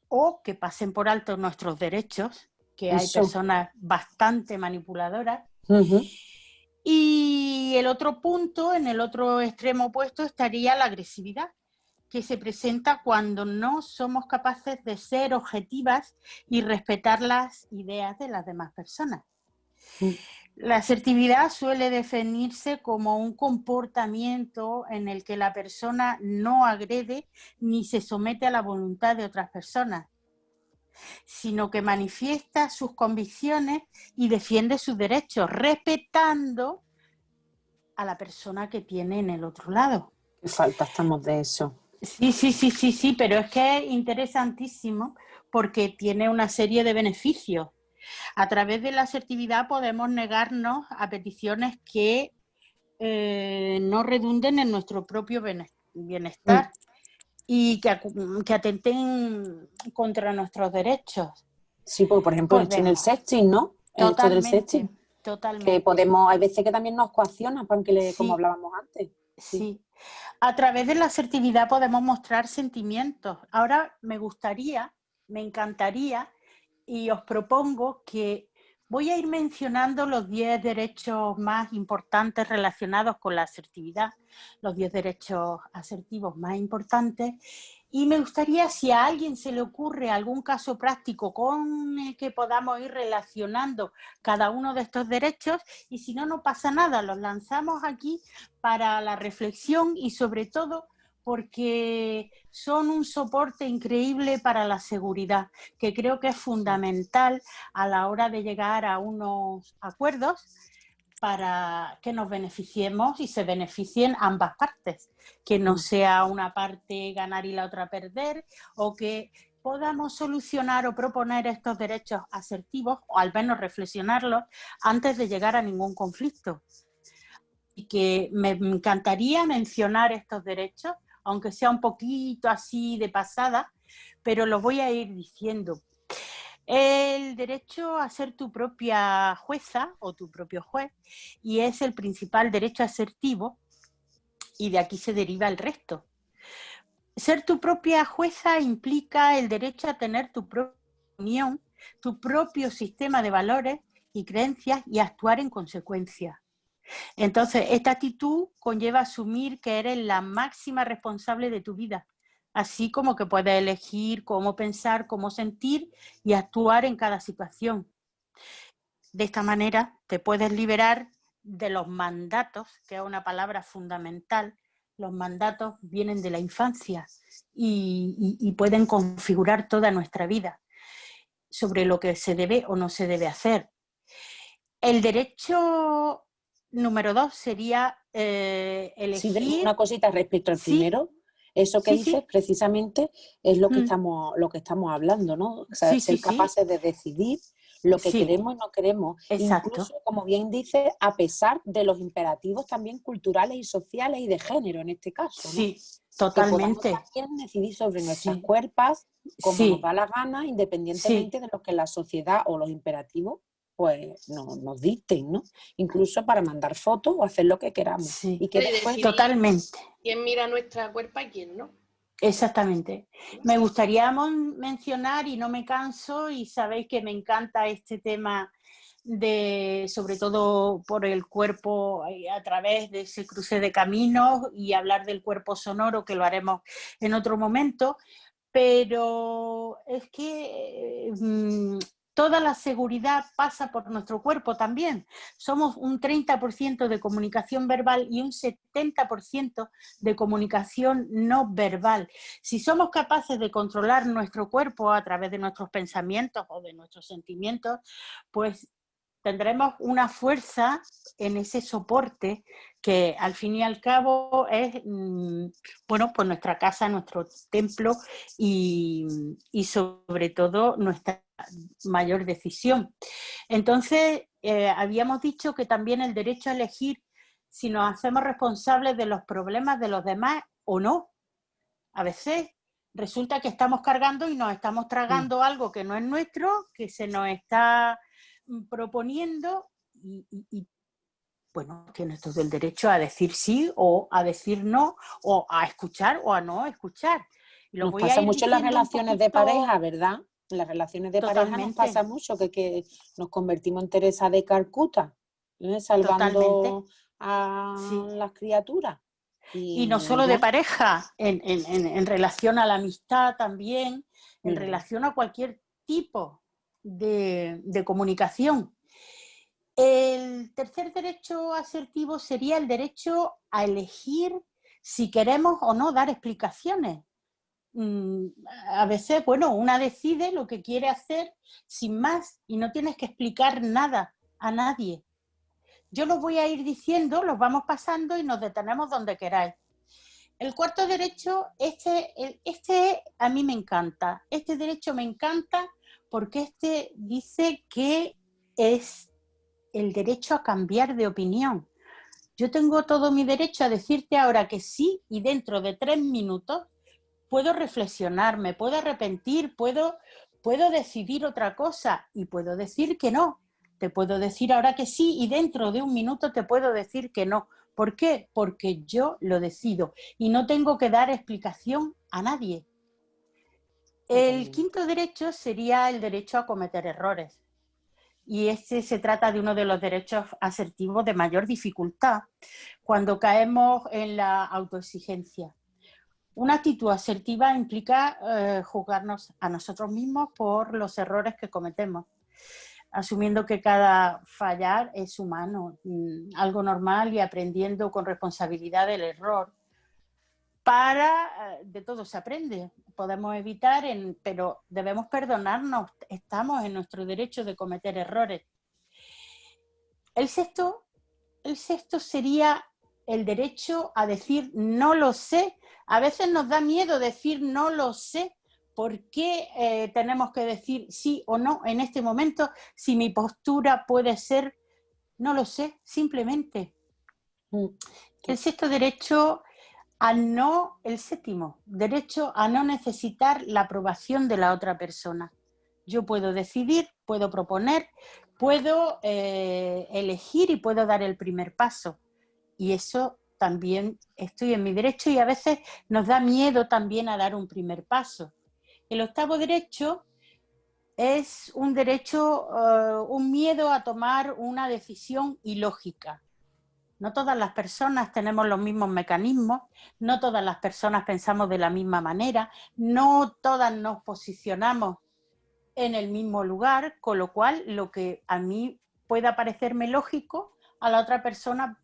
o que pasen por alto nuestros derechos, que hay Eso. personas bastante manipuladoras. Y el otro punto, en el otro extremo opuesto, estaría la agresividad, que se presenta cuando no somos capaces de ser objetivas y respetar las ideas de las demás personas. Mm. La asertividad suele definirse como un comportamiento en el que la persona no agrede ni se somete a la voluntad de otras personas, sino que manifiesta sus convicciones y defiende sus derechos, respetando a la persona que tiene en el otro lado. Qué falta estamos de eso. Sí, sí, sí, sí, sí, pero es que es interesantísimo porque tiene una serie de beneficios. A través de la asertividad podemos negarnos a peticiones que eh, no redunden en nuestro propio bienestar y que, que atenten contra nuestros derechos. Sí, porque por ejemplo en el sexting, ¿no? En esto del Totalmente, sexting. totalmente. Que podemos, hay veces que también nos coaccionan, porque le, Sí. como hablábamos antes. Sí. A través de la asertividad podemos mostrar sentimientos. Ahora me gustaría, me encantaría y os propongo que voy a ir mencionando los 10 derechos más importantes relacionados con la asertividad, los 10 derechos asertivos más importantes. Y me gustaría, si a alguien se le ocurre algún caso práctico con el que podamos ir relacionando cada uno de estos derechos, y si no, no pasa nada, los lanzamos aquí para la reflexión y sobre todo porque son un soporte increíble para la seguridad, que creo que es fundamental a la hora de llegar a unos acuerdos para que nos beneficiemos y se beneficien ambas partes, que no sea una parte ganar y la otra perder, o que podamos solucionar o proponer estos derechos asertivos, o al menos reflexionarlos, antes de llegar a ningún conflicto. Y que me encantaría mencionar estos derechos, aunque sea un poquito así de pasada, pero lo voy a ir diciendo. El derecho a ser tu propia jueza o tu propio juez, y es el principal derecho asertivo, y de aquí se deriva el resto. Ser tu propia jueza implica el derecho a tener tu propia opinión tu propio sistema de valores y creencias y actuar en consecuencia. Entonces, esta actitud conlleva asumir que eres la máxima responsable de tu vida, así como que puedes elegir cómo pensar, cómo sentir y actuar en cada situación. De esta manera te puedes liberar de los mandatos, que es una palabra fundamental. Los mandatos vienen de la infancia y, pueden configurar toda nuestra vida sobre lo que se debe o no se debe hacer. El derecho número dos sería eh, elegir... una cosita respecto al primero. Eso que dices precisamente es lo que, mm. estamos, lo que estamos hablando, ¿no? O sea, ser capaces de decidir lo que queremos y no queremos. Exacto. Incluso, como bien dice, a pesar de los imperativos también culturales y sociales y de género en este caso. Sí, totalmente. Que decidir sobre nuestras cuerpos como nos da la gana, independientemente de lo que la sociedad o los imperativos pues nos dicten, ¿no? Incluso para mandar fotos o hacer lo que queramos. Y que después... Totalmente. ¿Quién mira nuestra cuerpo y quién no? Exactamente. Me gustaría mencionar, y no me canso, y sabéis que me encanta este tema de, sobre todo por el cuerpo eh, a través de ese cruce de caminos y hablar del cuerpo sonoro, que lo haremos en otro momento, pero es que mm, Toda la seguridad pasa por nuestro cuerpo también. Somos un 30% de comunicación verbal y un 70% de comunicación no verbal. Si somos capaces de controlar nuestro cuerpo a través de nuestros pensamientos o de nuestros sentimientos, pues tendremos una fuerza en ese soporte que al fin y al cabo es, mm, bueno, pues nuestra casa, nuestro templo y, y sobre todo nuestra mayor decisión. Entonces, eh, habíamos dicho que también el derecho a elegir si nos hacemos responsables de los problemas de los demás o no. A veces resulta que estamos cargando y nos estamos tragando mm. algo que no es nuestro, que se nos está proponiendo y, bueno, tienes todo el derecho a decir sí o a decir no, o a escuchar o a no escuchar. Nos pasa mucho en las relaciones de pareja, ¿verdad? En las relaciones de pareja nos pasa mucho que, nos convertimos en Teresa de Calcuta, ¿eh? salvando a las criaturas. Y, no solo de pareja, en, relación a la amistad también, en mm. relación a cualquier tipo de, comunicación. El tercer derecho asertivo sería el derecho a elegir si queremos o no dar explicaciones. Mm, a veces, bueno, una decide lo que quiere hacer sin más y no tienes que explicar nada a nadie. Yo los voy a ir diciendo, los vamos pasando y nos detenemos donde queráis. El cuarto derecho, este, este a mí me encanta. Este derecho me encanta porque este dice que es el derecho a cambiar de opinión. Yo tengo todo mi derecho a decirte ahora que sí y dentro de tres minutos puedo reflexionar, me puedo arrepentir, puedo, puedo decidir otra cosa y puedo decir que no. Te puedo decir ahora que sí y dentro de un minuto te puedo decir que no. ¿Por qué? Porque yo lo decido y no tengo que dar explicación a nadie. El quinto derecho sería el derecho a cometer errores. Y este se trata de uno de los derechos asertivos de mayor dificultad cuando caemos en la autoexigencia. Una actitud asertiva implica eh, juzgarnos a nosotros mismos por los errores que cometemos, asumiendo que cada fallar es humano, mm, algo normal y aprendiendo con responsabilidad del error. Para, eh, de todo se aprende, podemos evitar, pero debemos perdonarnos, estamos en nuestro derecho de cometer errores. El sexto, el sexto sería el derecho a decir no lo sé a veces nos da miedo decir no lo sé. ¿Por qué eh, tenemos que decir sí o no en este momento si mi postura puede ser no lo sé, simplemente? Mm. El sexto derecho a no, el séptimo, derecho a no necesitar la aprobación de la otra persona. Yo puedo decidir, puedo proponer, puedo eh, elegir y puedo dar el primer paso. Y eso también estoy en mi derecho y a veces nos da miedo también a dar un primer paso. El octavo derecho es un derecho, eh, un miedo a tomar una decisión ilógica. No todas las personas tenemos los mismos mecanismos, no todas las personas pensamos de la misma manera, no todas nos posicionamos en el mismo lugar, con lo cual lo que a mí pueda parecerme lógico, a la otra persona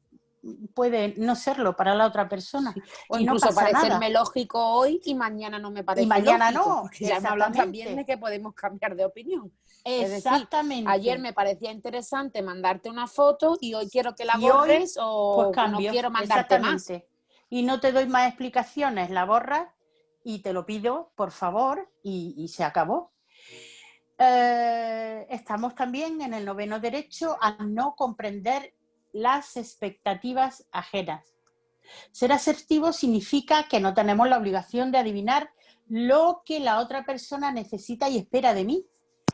puede no serlo para la otra persona. O y no incluso pasa parecerme nada. lógico hoy y mañana no me parece mañana lógico, no, ya hemos hablado también de que podemos cambiar de opinión. Decir, Exactamente. ayer me parecía interesante mandarte una foto y hoy quiero que la Y hoy, borres o pues no quiero mandarte más. exactamente. Y no te doy más explicaciones, la borras y te lo pido, por favor, y, y se acabó. Eh, estamos también en el noveno derecho a no comprender las expectativas ajenas. Ser asertivo significa que no tenemos la obligación de adivinar lo que la otra persona necesita y espera de mí.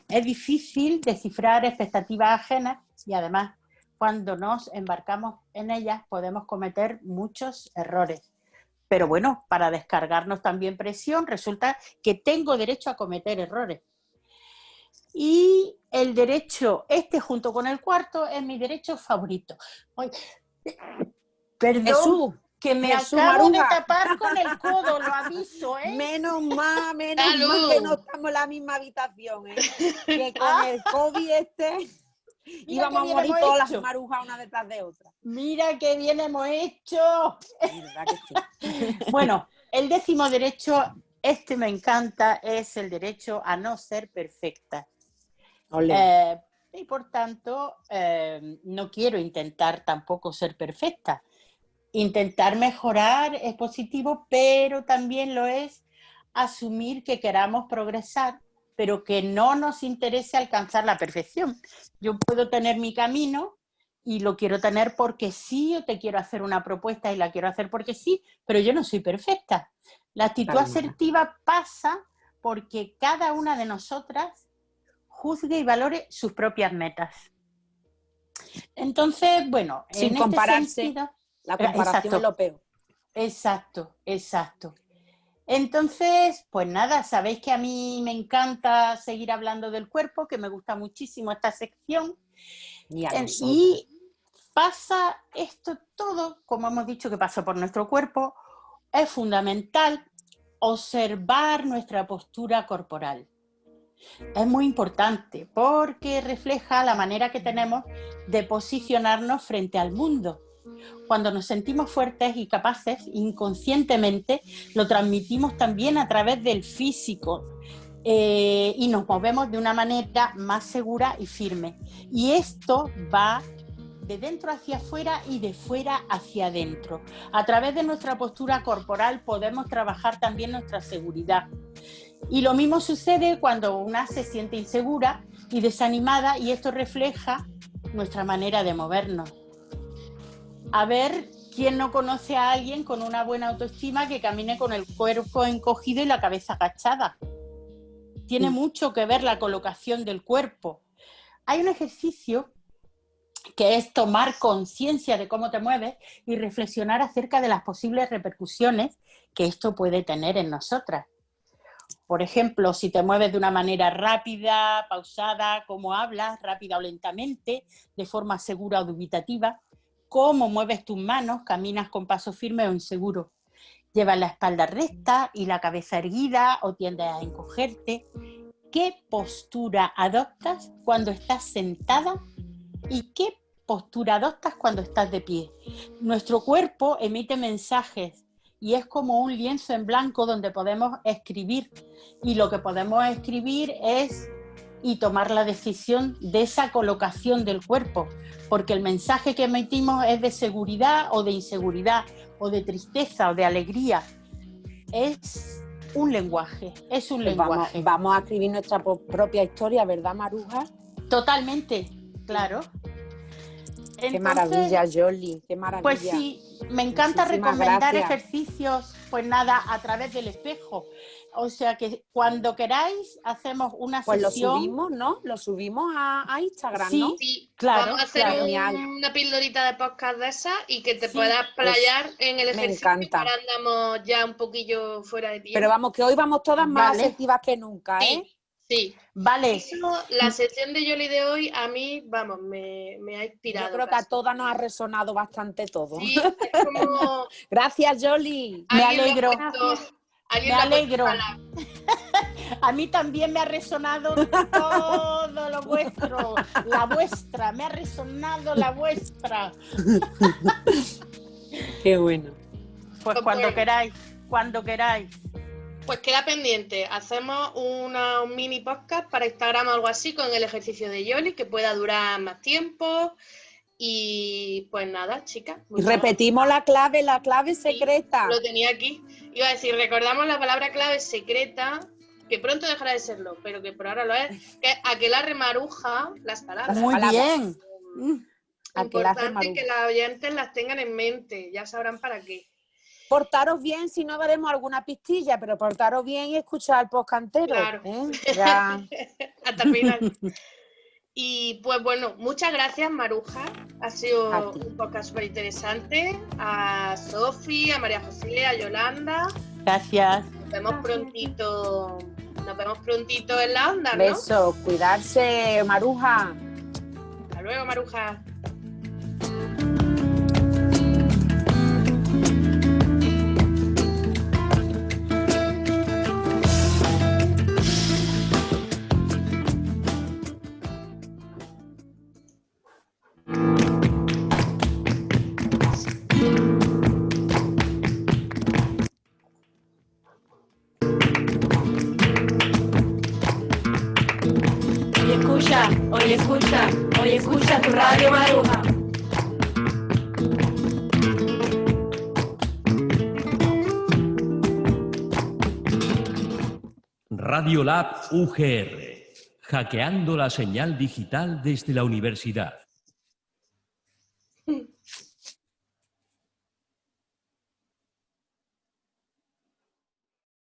Es difícil descifrar expectativas ajenas y además cuando nos embarcamos en ellas podemos cometer muchos errores. Pero bueno, para descargarnos también presión resulta que tengo derecho a cometer errores. Y el derecho, este junto con el cuarto, es mi derecho favorito. Ay, perdón, Jesús, que me Jesús acabo de Maruja. tapar con el <laughs> codo, lo aviso, ¿eh? Menos mal, menos Salud. mal que no estamos en la misma habitación, ¿eh? Que <laughs> con el COVID este íbamos a morir todas las marujas una detrás de otra. Mira qué bien hemos hecho. ¿Verdad que sí? <laughs> Bueno, el décimo derecho, este me encanta, es el derecho a no ser perfecta. Eh, y por tanto, eh, no quiero intentar tampoco ser perfecta. Intentar mejorar es positivo, pero también lo es asumir que queramos progresar, pero que no nos interese alcanzar la perfección. Yo puedo tener mi camino y lo quiero tener porque sí, o te quiero hacer una propuesta y la quiero hacer porque sí, pero yo no soy perfecta. La actitud asertiva pasa porque cada una de nosotras juzgue y valore sus propias metas. Entonces, bueno, Sin en este compararse. sentido- La comparación Exacto. es lo peor. Exacto, exacto. Entonces, pues nada, sabéis que a mí me encanta seguir hablando del cuerpo, que me gusta muchísimo esta sección. Y Eh. Y pasa esto todo, como hemos dicho que pasa por nuestro cuerpo, es fundamental observar nuestra postura corporal. Es muy importante porque refleja la manera que tenemos de posicionarnos frente al mundo. Cuando nos sentimos fuertes y capaces, inconscientemente lo transmitimos también a través del físico eh, y nos movemos de una manera más segura y firme. Y esto va de dentro hacia afuera y de fuera hacia adentro. A través de nuestra postura corporal podemos trabajar también nuestra seguridad. Y lo mismo sucede cuando una se siente insegura y desanimada y esto refleja nuestra manera de movernos. A ver quién no conoce a alguien con una buena autoestima que camine con el cuerpo encogido y la cabeza agachada. Tiene mucho que ver la colocación del cuerpo. Hay un ejercicio que es tomar conciencia de cómo te mueves y reflexionar acerca de las posibles repercusiones que esto puede tener en nosotras. Por ejemplo, si te mueves de una manera rápida, pausada, cómo hablas, rápida o lentamente, de forma segura o dubitativa, cómo mueves tus manos, caminas con paso firme o inseguro. Llevas la espalda recta y la cabeza erguida o tiendes a encogerte. ¿Qué postura adoptas cuando estás sentada y qué postura adoptas cuando estás de pie? Nuestro cuerpo emite mensajes y es como un lienzo en blanco donde podemos escribir y lo que podemos escribir es y tomar la decisión de esa colocación del cuerpo, porque el mensaje que emitimos es de seguridad o de inseguridad, o de tristeza o de alegría. Es un lenguaje, es un Pues lenguaje. vamos a escribir nuestra propia historia, ¿verdad, Maruja? Totalmente, claro. Qué maravilla, Jolly, qué maravilla. Pues sí, me encanta Muchísimas recomendar gracias. ejercicios, pues nada, a través del espejo. O sea que cuando queráis hacemos una Pues lo sesión. subimos, ¿no? Lo subimos a, a Instagram, Sí, ¿no? Sí, Claro, vamos a hacer claro. un- Genial. una pildorita de podcast de esa y que te Sí, puedas playar en el me ejercicio. encanta. Ahora andamos ya un poquillo fuera de tiempo. Pero vamos, que hoy vamos todas más Vale. asertivas que nunca, ¿eh? Sí. Sí. Vale. Eso, la sección de Yoli de hoy a mí, vamos, me, me ha inspirado. Yo creo que a todas nos ha resonado bastante todo. Sí, es como... <laughs> Gracias, Jolly. Me alegro. Me alegro. <laughs> A mí también me ha resonado todo lo vuestro, la vuestra, me ha resonado la vuestra. <laughs> Qué bueno. Pues cuando queráis, cuando queráis. Pues queda pendiente. Hacemos una, un mini podcast para Instagram o algo así con el ejercicio de Yoli que pueda durar más tiempo. Y pues nada, chicas. Y repetimos la clave, la clave Sí, secreta. Lo tenía aquí. Iba a decir, recordamos la palabra clave secreta, que pronto dejará de serlo, pero que por ahora lo es, que es aquelarre maruja las palabras. Muy palabras. bien. Mm, Importante que las oyentes las tengan en mente, ya sabrán para qué. Portaros bien si no veremos alguna pistilla, pero portaros bien y escuchar el podcast entero. Claro. ¿eh? <laughs> Ya. Hasta el final. Y pues bueno, muchas gracias Maruja. Ha sido un podcast súper interesante. A Sofi, a María José, a Yolanda. Gracias. Nos vemos prontito. Nos vemos prontito en la onda, ¿no? Besos, cuidarse, Maruja. Hasta luego, Maruja. Radio Lab UGR. Hackeando la señal digital desde la universidad.